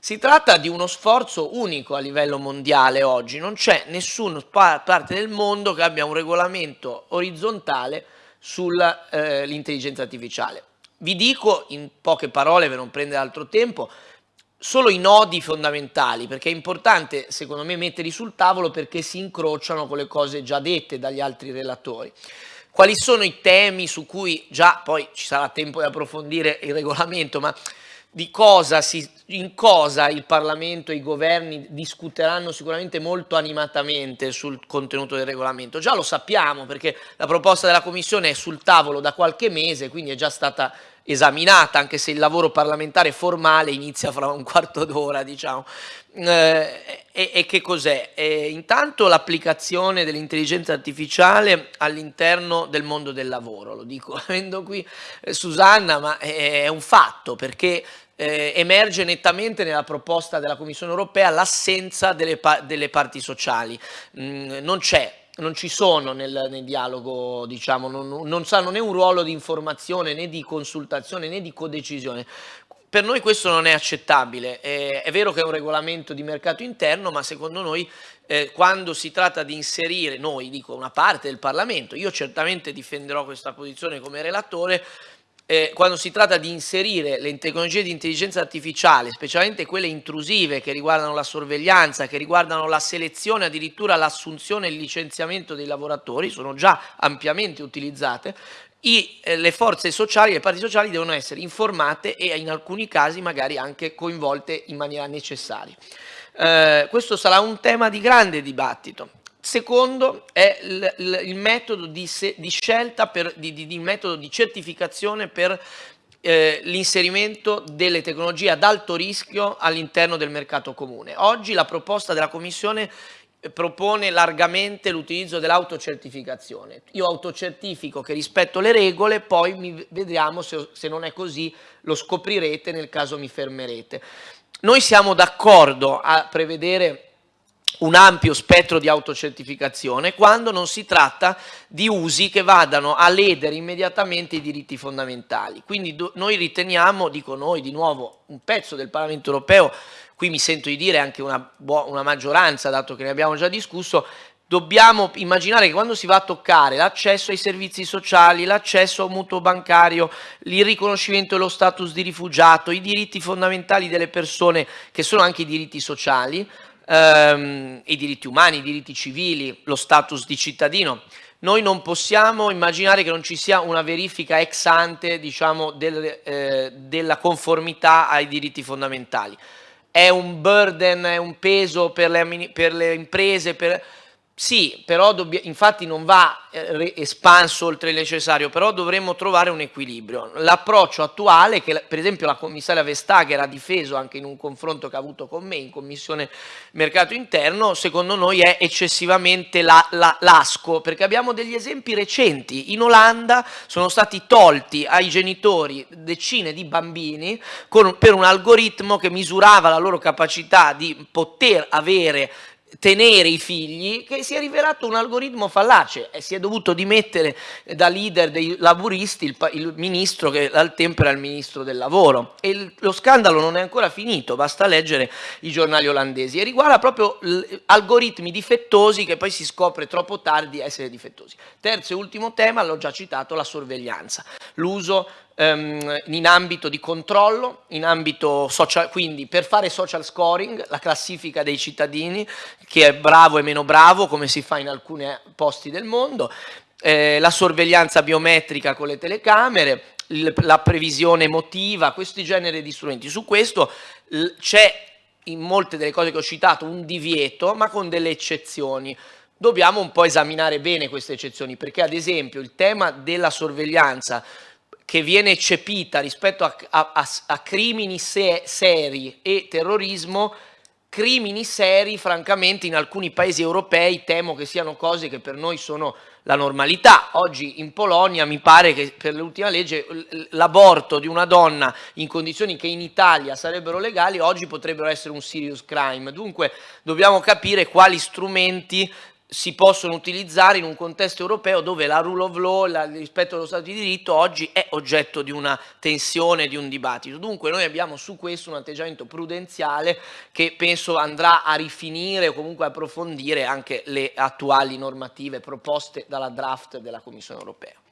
Si tratta di uno sforzo unico a livello mondiale oggi, non c'è nessuna parte del mondo che abbia un regolamento orizzontale sull'intelligenza eh, artificiale. Vi dico in poche parole per non prendere altro tempo, solo i nodi fondamentali, perché è importante secondo me metterli sul tavolo perché si incrociano con le cose già dette dagli altri relatori. Quali sono i temi su cui già poi ci sarà tempo di approfondire il regolamento, ma di cosa si, in cosa il Parlamento e i governi discuteranno sicuramente molto animatamente sul contenuto del regolamento. Già lo sappiamo perché la proposta della Commissione è sul tavolo da qualche mese, quindi è già stata esaminata, anche se il lavoro parlamentare formale inizia fra un quarto d'ora, diciamo. Eh, e, e, che cos'è? Eh, intanto l'applicazione dell'intelligenza artificiale all'interno del mondo del lavoro, lo dico avendo qui eh, Susanna, ma è, è un fatto perché eh, emerge nettamente nella proposta della Commissione europea l'assenza delle, pa delle, parti sociali. Mm, non c'è, non ci sono nel, nel dialogo, diciamo, non, non sanno né un ruolo di informazione né di consultazione né di codecisione. Per noi questo non è accettabile, eh, è vero che è un regolamento di mercato interno, ma secondo noi eh, quando si tratta di inserire, noi dico una parte del Parlamento, io certamente difenderò questa posizione come relatore, eh, quando si tratta di inserire le tecnologie di intelligenza artificiale, specialmente quelle intrusive che riguardano la sorveglianza, che riguardano la selezione, addirittura l'assunzione e il licenziamento dei lavoratori, sono già ampiamente utilizzate, i, eh, le forze sociali, le parti sociali devono essere informate e in alcuni casi magari anche coinvolte in maniera necessaria. Eh, questo sarà un tema di grande dibattito. Secondo è il, il, metodo di, se, di scelta, per, di, di, di, metodo di certificazione per eh, l'inserimento delle tecnologie ad alto rischio all'interno del mercato comune. Oggi la proposta della Commissione eh, propone largamente l'utilizzo dell'autocertificazione. Io autocertifico che rispetto le regole, poi mi, vediamo se, se non è così, lo scoprirete nel caso mi fermerete. Noi siamo d'accordo a prevedere un ampio spettro di autocertificazione quando non si tratta di usi che vadano a ledere immediatamente i diritti fondamentali. Quindi noi riteniamo, dico noi di nuovo, un pezzo del Parlamento europeo, qui mi sento di dire anche una, una maggioranza, dato che ne abbiamo già discusso, dobbiamo immaginare che quando si va a toccare l'accesso ai servizi sociali, l'accesso a un mutuo bancario, il riconoscimento dello status di rifugiato, i diritti fondamentali delle persone che sono anche i diritti sociali, ehm, i diritti umani, i diritti civili, lo status di cittadino. Noi non possiamo immaginare che non ci sia una verifica ex ante diciamo, del, eh, della conformità ai diritti fondamentali. È un burden, è un peso per le, per le imprese, per, sì, però infatti non va eh, espanso oltre il necessario, però dovremmo trovare un equilibrio. L'approccio attuale, che per esempio la commissaria Vestager ha difeso anche in un confronto che ha avuto con me in Commissione Mercato Interno, secondo noi è eccessivamente la, la, lasco, perché abbiamo degli esempi recenti. In Olanda sono stati tolti ai genitori decine di bambini con, per un algoritmo che misurava la loro capacità di poter avere tenere i figli che si è rivelato un algoritmo fallace. E si è dovuto dimettere da leader dei laburisti il, il ministro che al tempo era il ministro del lavoro. E il, lo scandalo non è ancora finito basta leggere i giornali olandesi. E riguarda proprio algoritmi difettosi che poi si scopre troppo tardi essere difettosi. Terzo e ultimo tema l'ho già citato la sorveglianza. L'uso ehm, in ambito di controllo, ambito social, quindi per fare social scoring, la classifica dei cittadini, che è bravo e meno bravo, come si fa in alcuni posti del mondo, eh, la sorveglianza biometrica con le telecamere, la previsione emotiva, questi generi di strumenti. Su questo c'è in molte delle cose che ho citato un divieto, ma con delle eccezioni. Dobbiamo un po' esaminare bene queste eccezioni, perché ad esempio il tema della sorveglianza che viene eccepita rispetto a, a, a, crimini se, seri e terrorismo, crimini seri francamente in alcuni paesi europei temo che siano cose che per noi sono la normalità. Oggi in Polonia mi pare che per l'ultima legge l'aborto di una donna in condizioni che in Italia sarebbero legali oggi potrebbero essere un serious crime. Dunque dobbiamo capire quali strumenti si possono utilizzare in un contesto europeo dove la rule of law, il rispetto dello Stato di diritto oggi è oggetto di una tensione, di un dibattito. Dunque noi abbiamo su questo un atteggiamento prudenziale che penso andrà a rifinire o comunque approfondire anche le attuali normative proposte dalla draft della Commissione europea.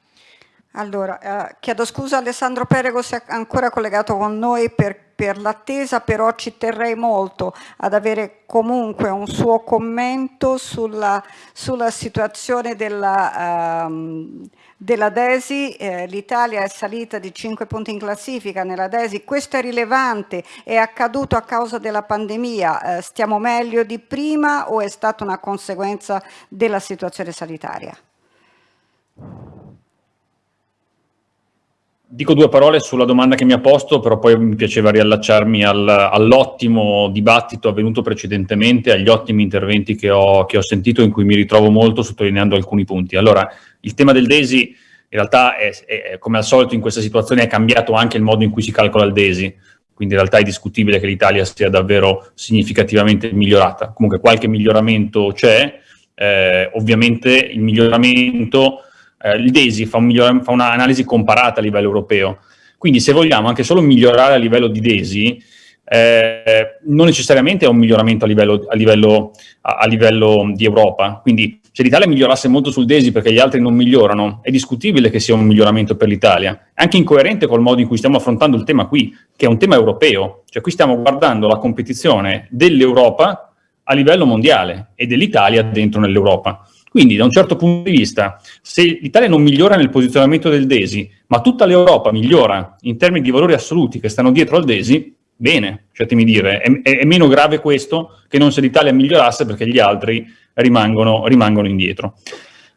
Allora, eh, chiedo scusa Alessandro Perego se è ancora collegato con noi per, per l'attesa, però ci terrei molto ad avere comunque un suo commento sulla, sulla situazione della, um, della DESI. Eh, L'Italia è salita di 5 punti in classifica nella DESI, questo è rilevante, è accaduto a causa della pandemia, eh, stiamo meglio di prima o è stata una conseguenza della situazione sanitaria? Dico due parole sulla domanda che mi ha posto, però poi mi piaceva riallacciarmi al, all'ottimo dibattito avvenuto precedentemente, agli ottimi interventi che ho, che ho, sentito, in cui mi ritrovo molto sottolineando alcuni punti. Allora, il tema del DESI in realtà, è, è, come al solito in questa situazione, è cambiato anche il modo in cui si calcola il DESI, quindi in realtà è discutibile che l'Italia sia davvero significativamente migliorata. Comunque qualche miglioramento c'è, eh, ovviamente il miglioramento eh, il DESI fa, un fa un'analisi comparata a livello europeo, quindi se vogliamo anche solo migliorare a livello di DESI, eh, non necessariamente è un miglioramento a livello, a, livello, a, livello, di Europa, quindi se l'Italia migliorasse molto sul DESI perché gli altri non migliorano, è discutibile che sia un miglioramento per l'Italia, è anche incoerente col modo in cui stiamo affrontando il tema qui, che è un tema europeo, cioè qui stiamo guardando la competizione dell'Europa a livello mondiale e dell'Italia dentro nell'Europa. Quindi da un certo punto di vista, se l'Italia non migliora nel posizionamento del DESI, ma tutta l'Europa migliora in termini di valori assoluti che stanno dietro al DESI, bene, cercatemi dire, è, è, è, meno grave questo che non se l'Italia migliorasse perché gli altri rimangono, rimangono indietro.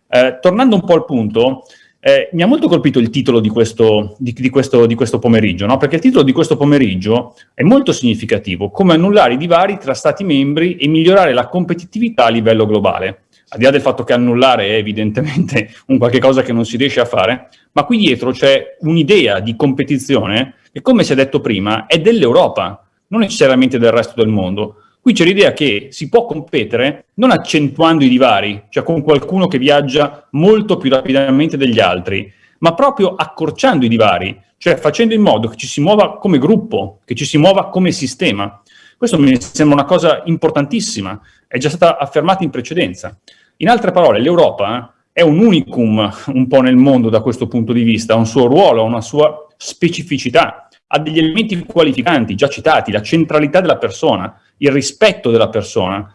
Eh, tornando un po' al punto, eh, mi ha molto colpito il titolo di questo, di, di questo, di questo pomeriggio, no? perché il titolo di questo pomeriggio è molto significativo, come annullare i divari tra Stati membri e migliorare la competitività a livello globale al di là del fatto che annullare è evidentemente un qualche cosa che non si riesce a fare, ma qui dietro c'è un'idea di competizione che, come si è detto prima, è dell'Europa, non necessariamente del resto del mondo. Qui c'è l'idea che si può competere non accentuando i divari, cioè con qualcuno che viaggia molto più rapidamente degli altri, ma proprio accorciando i divari, cioè facendo in modo che ci si muova come gruppo, che ci si muova come sistema. Questo mi sembra una cosa importantissima, è già stata affermata in precedenza. In altre parole, l'Europa è un unicum un po' nel mondo da questo punto di vista, ha un suo ruolo, ha una sua specificità, ha degli elementi qualificanti già citati, la centralità della persona, il rispetto della persona,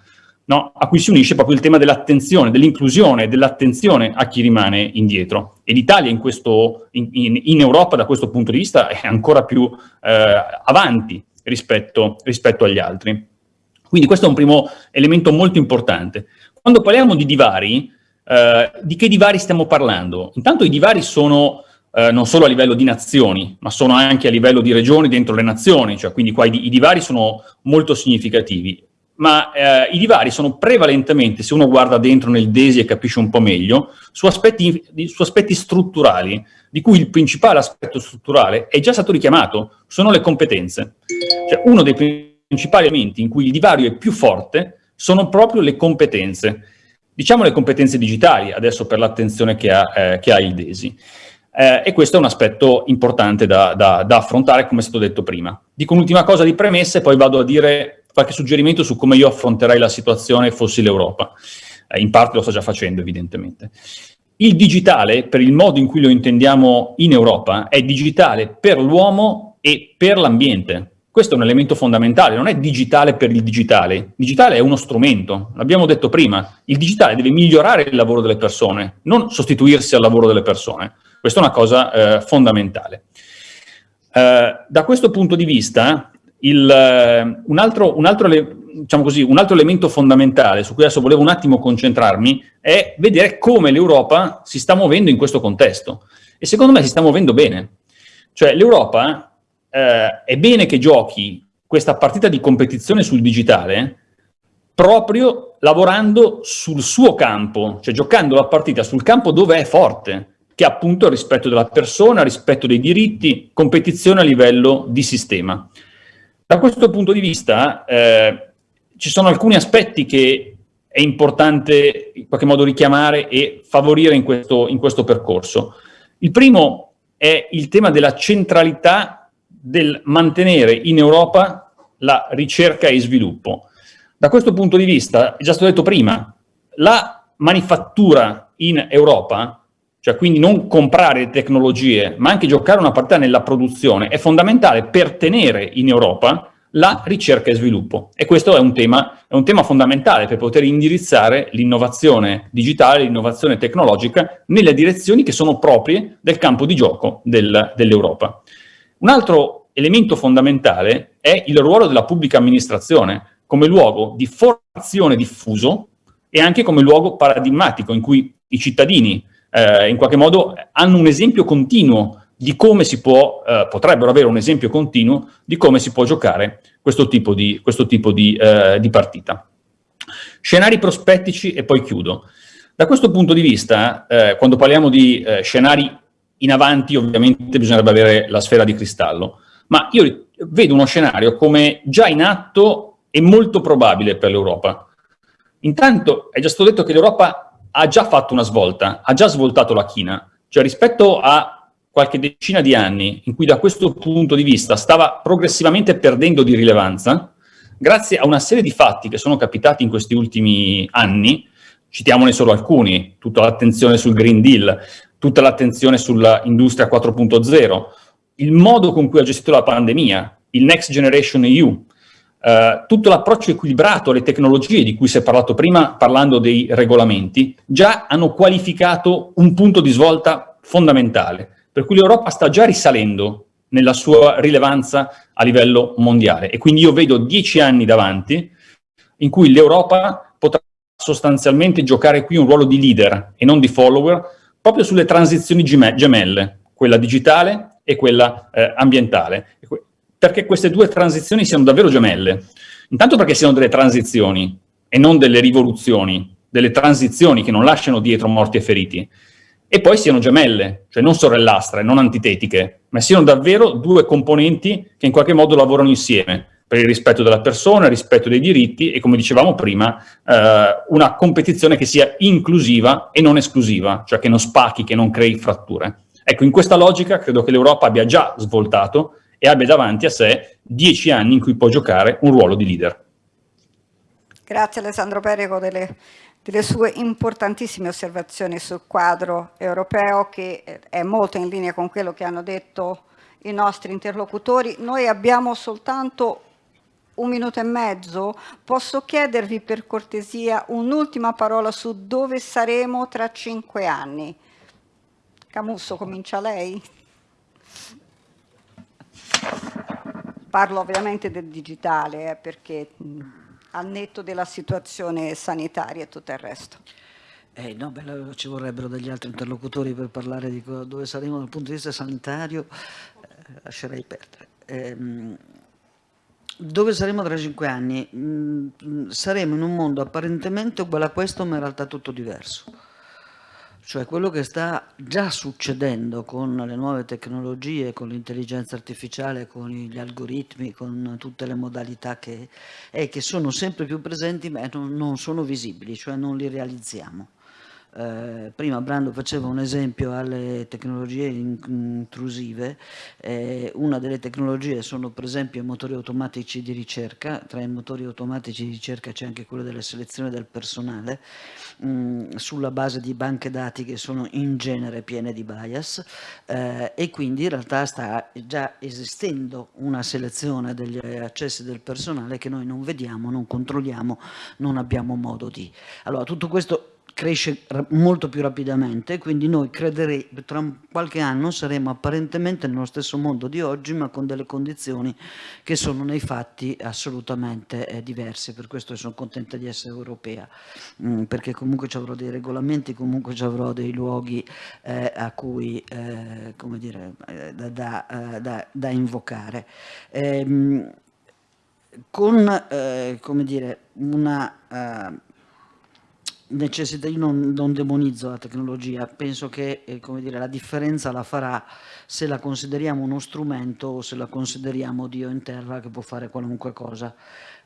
no? a cui si unisce proprio il tema dell'attenzione, dell'inclusione, dell'attenzione a chi rimane indietro. E l'Italia in, in, in, in, Europa da questo punto di vista è ancora più eh, avanti rispetto, rispetto agli altri. Quindi questo è un primo elemento molto importante. Quando parliamo di divari, eh, di che divari stiamo parlando? Intanto i divari sono eh, non solo a livello di nazioni, ma sono anche a livello di regioni dentro le nazioni, cioè quindi qua i, i divari sono molto significativi. Ma eh, i divari sono prevalentemente, se uno guarda dentro nel DESI e capisce un po' meglio, su aspetti, su aspetti strutturali, di cui il principale aspetto strutturale è già stato richiamato, sono le competenze. Cioè uno dei principali elementi in cui il divario è più forte sono proprio le competenze. Diciamo le competenze digitali, adesso per l'attenzione che, eh, che, ha il DESI. Eh, e questo è un aspetto importante da, da, da affrontare, come è stato detto prima. Dico un'ultima cosa di premesse, poi vado a dire qualche suggerimento su come io affronterei la situazione fossi l'Europa. Eh, in parte lo sto già facendo, evidentemente. Il digitale, per il modo in cui lo intendiamo in Europa, è digitale per l'uomo e per l'ambiente. Questo è un elemento fondamentale, non è digitale per il digitale. Il digitale è uno strumento, l'abbiamo detto prima. Il digitale deve migliorare il lavoro delle persone, non sostituirsi al lavoro delle persone. Questa è una cosa eh, fondamentale. Eh, da questo punto di vista, il, uh, un, altro, un, altro, diciamo così, un altro elemento fondamentale su cui adesso volevo un attimo concentrarmi è vedere come l'Europa si sta muovendo in questo contesto. E secondo me si sta muovendo bene. Cioè l'Europa eh, è bene che giochi questa partita di competizione sul digitale proprio lavorando sul suo campo, cioè giocando la partita sul campo dove è forte, che è appunto il rispetto della persona, rispetto dei diritti, competizione a livello di sistema. Da questo punto di vista eh, ci sono alcuni aspetti che è importante in qualche modo richiamare e favorire in questo, in questo percorso. Il primo è il tema della centralità del mantenere in Europa la ricerca e sviluppo. Da questo punto di vista, è già stato detto prima, la manifattura in Europa, cioè quindi non comprare tecnologie, ma anche giocare una partita nella produzione, è fondamentale per tenere in Europa la ricerca e sviluppo. E questo è un tema, è un tema fondamentale per poter indirizzare l'innovazione digitale, l'innovazione tecnologica nelle direzioni che sono proprie del campo di gioco del, dell'Europa. Un altro elemento fondamentale è il ruolo della pubblica amministrazione come luogo di formazione diffuso e anche come luogo paradigmatico in cui i cittadini eh, in qualche modo hanno un esempio continuo di come si può, eh, potrebbero avere un esempio continuo di come si può giocare questo tipo di, questo tipo di, eh, di partita. Scenari prospettici e poi chiudo. Da questo punto di vista, eh, quando parliamo di eh, scenari in avanti, ovviamente bisognerebbe avere la sfera di cristallo, ma io vedo uno scenario come già in atto è molto probabile per l'Europa. Intanto è già stato detto che l'Europa ha già fatto una svolta, ha già svoltato la china, cioè rispetto a qualche decina di anni in cui da questo punto di vista stava progressivamente perdendo di rilevanza, grazie a una serie di fatti che sono capitati in questi ultimi anni, citiamone solo alcuni, tutta l'attenzione sul Green Deal, tutta l'attenzione sull'industria 4.0, il modo con cui ha gestito la pandemia, il Next Generation EU, Uh, tutto l'approccio equilibrato alle tecnologie di cui si è parlato prima parlando dei regolamenti, già hanno qualificato un punto di svolta fondamentale, per cui l'Europa sta già risalendo nella sua rilevanza a livello mondiale. E quindi io vedo dieci anni davanti in cui l'Europa potrà sostanzialmente giocare qui un ruolo di leader e non di follower proprio sulle transizioni gemelle, quella digitale e quella eh, ambientale perché queste due transizioni siano davvero gemelle. Intanto perché siano delle transizioni e non delle rivoluzioni, delle transizioni che non lasciano dietro morti e feriti, e poi siano gemelle, cioè non sorellastre, non antitetiche, ma siano davvero due componenti che in qualche modo lavorano insieme, per il rispetto della persona, il rispetto dei diritti e, come dicevamo prima, eh, una competizione che sia inclusiva e non esclusiva, cioè che non spacchi, che non crei fratture. Ecco, in questa logica credo che l'Europa abbia già svoltato e abbia davanti a sé dieci anni in cui può giocare un ruolo di leader. Grazie Alessandro Perico delle, delle sue importantissime osservazioni sul quadro europeo che è molto in linea con quello che hanno detto i nostri interlocutori. Noi abbiamo soltanto un minuto e mezzo, posso chiedervi per cortesia un'ultima parola su dove saremo tra cinque anni? Camusso, comincia lei. Parlo ovviamente del digitale eh, perché mh, al netto della situazione sanitaria e tutto il resto. Eh, no, beh, ci vorrebbero degli altri interlocutori per parlare di dove saremo dal punto di vista sanitario, eh, lascerei perdere. Eh, dove saremo tra cinque anni? Mm, saremo in un mondo apparentemente uguale a questo, ma in realtà tutto diverso cioè quello che sta già succedendo con le nuove tecnologie, con l'intelligenza artificiale, con gli algoritmi, con tutte le modalità che, è che sono sempre più presenti ma non, non sono visibili, cioè non li realizziamo. Eh, prima Brando faceva un esempio alle tecnologie intrusive, eh, una delle tecnologie sono per esempio i motori automatici di ricerca, tra i motori automatici di ricerca c'è anche quello della selezione del personale, mh, mm, sulla base di banche dati che sono in genere piene di bias eh, e quindi in realtà sta già esistendo una selezione degli accessi del personale che noi non vediamo, non controlliamo, non abbiamo modo di. Allora tutto questo cresce molto più rapidamente, quindi noi crederei tra qualche anno saremo apparentemente nello stesso mondo di oggi, ma con delle condizioni che sono nei fatti assolutamente eh, diverse, per questo sono contenta di essere europea, mm, perché comunque ci avrò dei regolamenti, comunque ci avrò dei luoghi eh, a cui, eh, come dire, eh, da, da, eh, da, da invocare. Ehm, con eh, come dire, una necessità, io non, non, demonizzo la tecnologia, penso che eh, dire, la differenza la farà se la consideriamo uno strumento o se la consideriamo Dio in terra che può fare qualunque cosa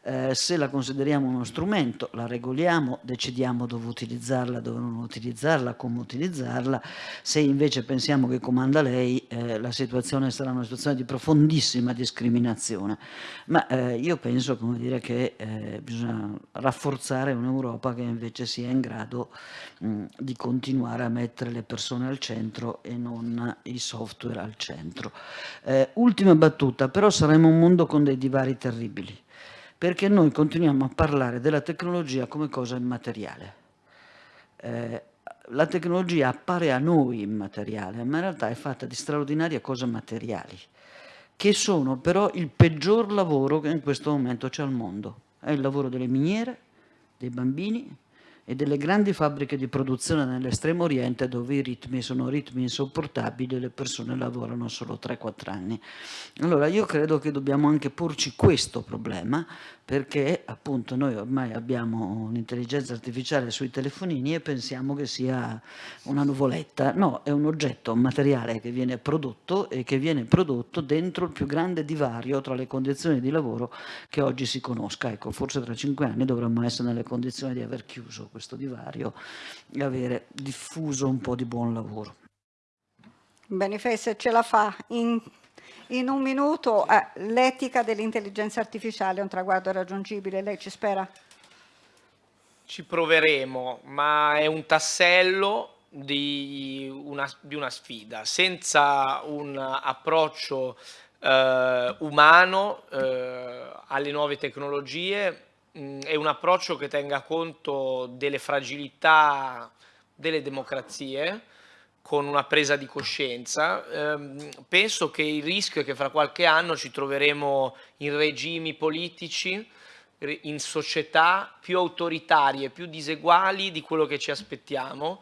eh, se la consideriamo uno strumento, la regoliamo, decidiamo dove utilizzarla, dove non utilizzarla, come utilizzarla, se invece pensiamo che comanda lei, eh, la situazione sarà una situazione di profondissima discriminazione. Ma eh, io penso come dire, che eh, bisogna rafforzare un'Europa che invece sia in grado mh, di continuare a mettere le persone al centro e non i software al centro. Eh, ultima battuta, però saremo un mondo con dei divari terribili perché noi continuiamo a parlare della tecnologia come cosa immateriale. Eh, la tecnologia appare a noi immateriale, ma in realtà è fatta di straordinarie cose materiali, che sono però il peggior lavoro che in questo momento c'è al mondo. È il lavoro delle miniere, dei bambini, e delle grandi fabbriche di produzione nell'estremo oriente dove i ritmi sono ritmi insopportabili e le persone lavorano solo 3-4 anni. Allora io credo che dobbiamo anche porci questo problema perché appunto noi ormai abbiamo un'intelligenza artificiale sui telefonini e pensiamo che sia una nuvoletta. No, è un oggetto, un materiale che viene prodotto e che viene prodotto dentro il più grande divario tra le condizioni di lavoro che oggi si conosca. Ecco, forse tra cinque anni dovremmo essere nelle condizioni di aver chiuso questo divario e avere diffuso un po' di buon lavoro. Bene, se ce la fa in in un minuto, eh, l'etica dell'intelligenza artificiale è un traguardo raggiungibile, lei ci spera? Ci proveremo, ma è un tassello di una, di una sfida. Senza un approccio eh, umano eh, alle nuove tecnologie mh, è un approccio che tenga conto delle fragilità delle democrazie, con una presa di coscienza. Eh, penso che il rischio è che fra qualche anno ci troveremo in regimi politici, in società più autoritarie, più diseguali di quello che ci aspettiamo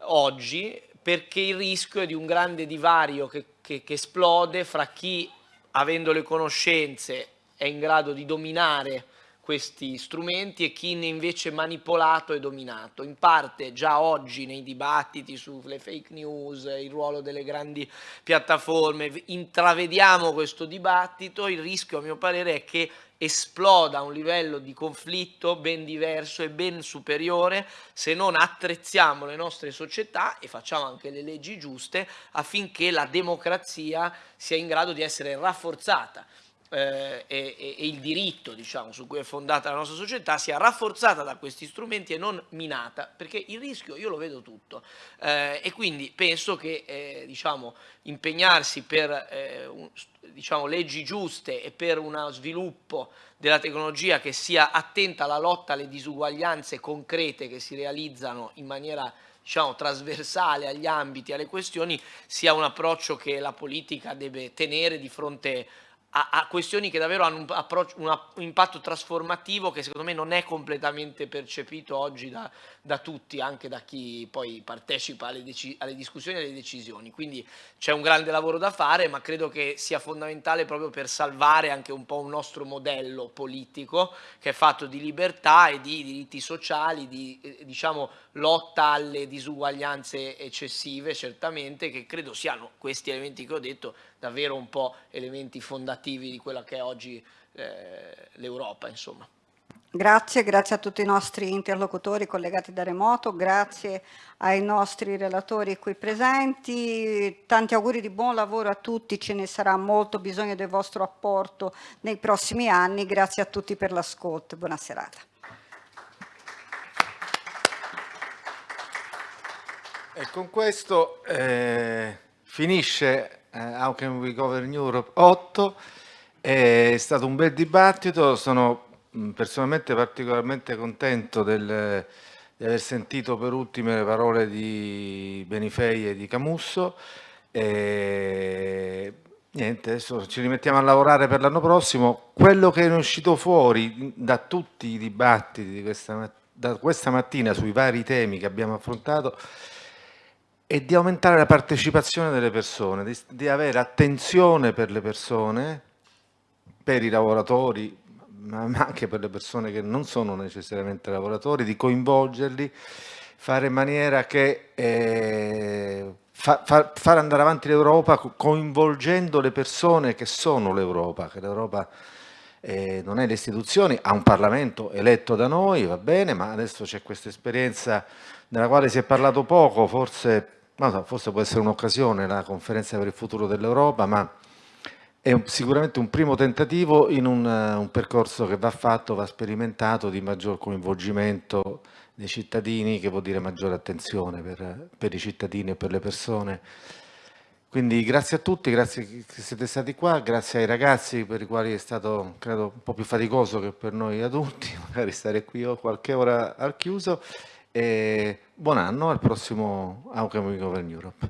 oggi, perché il rischio è di un grande divario che, che, che esplode fra chi, avendo le conoscenze, è in grado di dominare questi strumenti e chi ne invece manipolato e dominato. In parte già oggi nei dibattiti sulle fake news, il ruolo delle grandi piattaforme, intravediamo questo dibattito, il rischio a mio parere è che esploda un livello di conflitto ben diverso e ben superiore se non attrezziamo le nostre società e facciamo anche le leggi giuste affinché la democrazia sia in grado di essere rafforzata eh, e, e, il diritto diciamo, su cui è fondata la nostra società sia rafforzata da questi strumenti e non minata, perché il rischio io lo vedo tutto. Eh, e quindi penso che eh, diciamo, impegnarsi per eh, un, diciamo, leggi giuste e per uno sviluppo della tecnologia che sia attenta alla lotta alle disuguaglianze concrete che si realizzano in maniera diciamo, trasversale agli ambiti, alle questioni, sia un approccio che la politica deve tenere di fronte a a, questioni che davvero hanno un, un, impatto trasformativo che secondo me non è completamente percepito oggi da, da tutti, anche da chi poi partecipa alle, alle discussioni e alle decisioni. Quindi c'è un grande lavoro da fare, ma credo che sia fondamentale proprio per salvare anche un po' un nostro modello politico che è fatto di libertà e di diritti sociali, di eh, diciamo, lotta alle disuguaglianze eccessive, certamente, che credo siano questi elementi che ho detto davvero un po' elementi fondativi di quella che è oggi eh, l'Europa, insomma. Grazie, grazie a tutti i nostri interlocutori collegati da remoto, grazie ai nostri relatori qui presenti, tanti auguri di buon lavoro a tutti, ce ne sarà molto bisogno del vostro apporto nei prossimi anni, grazie a tutti per l'ascolto, buona serata. E con questo eh, finisce How Can We Govern Europe 8, è stato un bel dibattito, sono personalmente particolarmente contento del, di aver sentito per ultime le parole di Benifei e di Camusso. E, niente, adesso ci rimettiamo a lavorare per l'anno prossimo. Quello che è uscito fuori da tutti i dibattiti di questa, da questa mattina sui vari temi che abbiamo affrontato e di aumentare la partecipazione delle persone, di, di avere attenzione per le persone, per i lavoratori, ma anche per le persone che non sono necessariamente lavoratori, di coinvolgerli, fare in maniera che eh, fa, fa, far andare avanti l'Europa coinvolgendo le persone che sono l'Europa, che l'Europa eh, non è le istituzioni, ha un Parlamento eletto da noi, va bene, ma adesso c'è questa esperienza nella quale si è parlato poco, forse, so, forse può essere un'occasione la conferenza per il futuro dell'Europa, ma è un, sicuramente un primo tentativo in un, uh, un, percorso che va fatto, va sperimentato di maggior coinvolgimento dei cittadini, che vuol dire maggiore attenzione per, per i cittadini e per le persone. Quindi grazie a tutti, grazie che siete stati qua, grazie ai ragazzi per i quali è stato credo un po' più faticoso che per noi adulti, magari stare qui qualche ora al chiuso e buon anno al prossimo Outcome Govern Europe.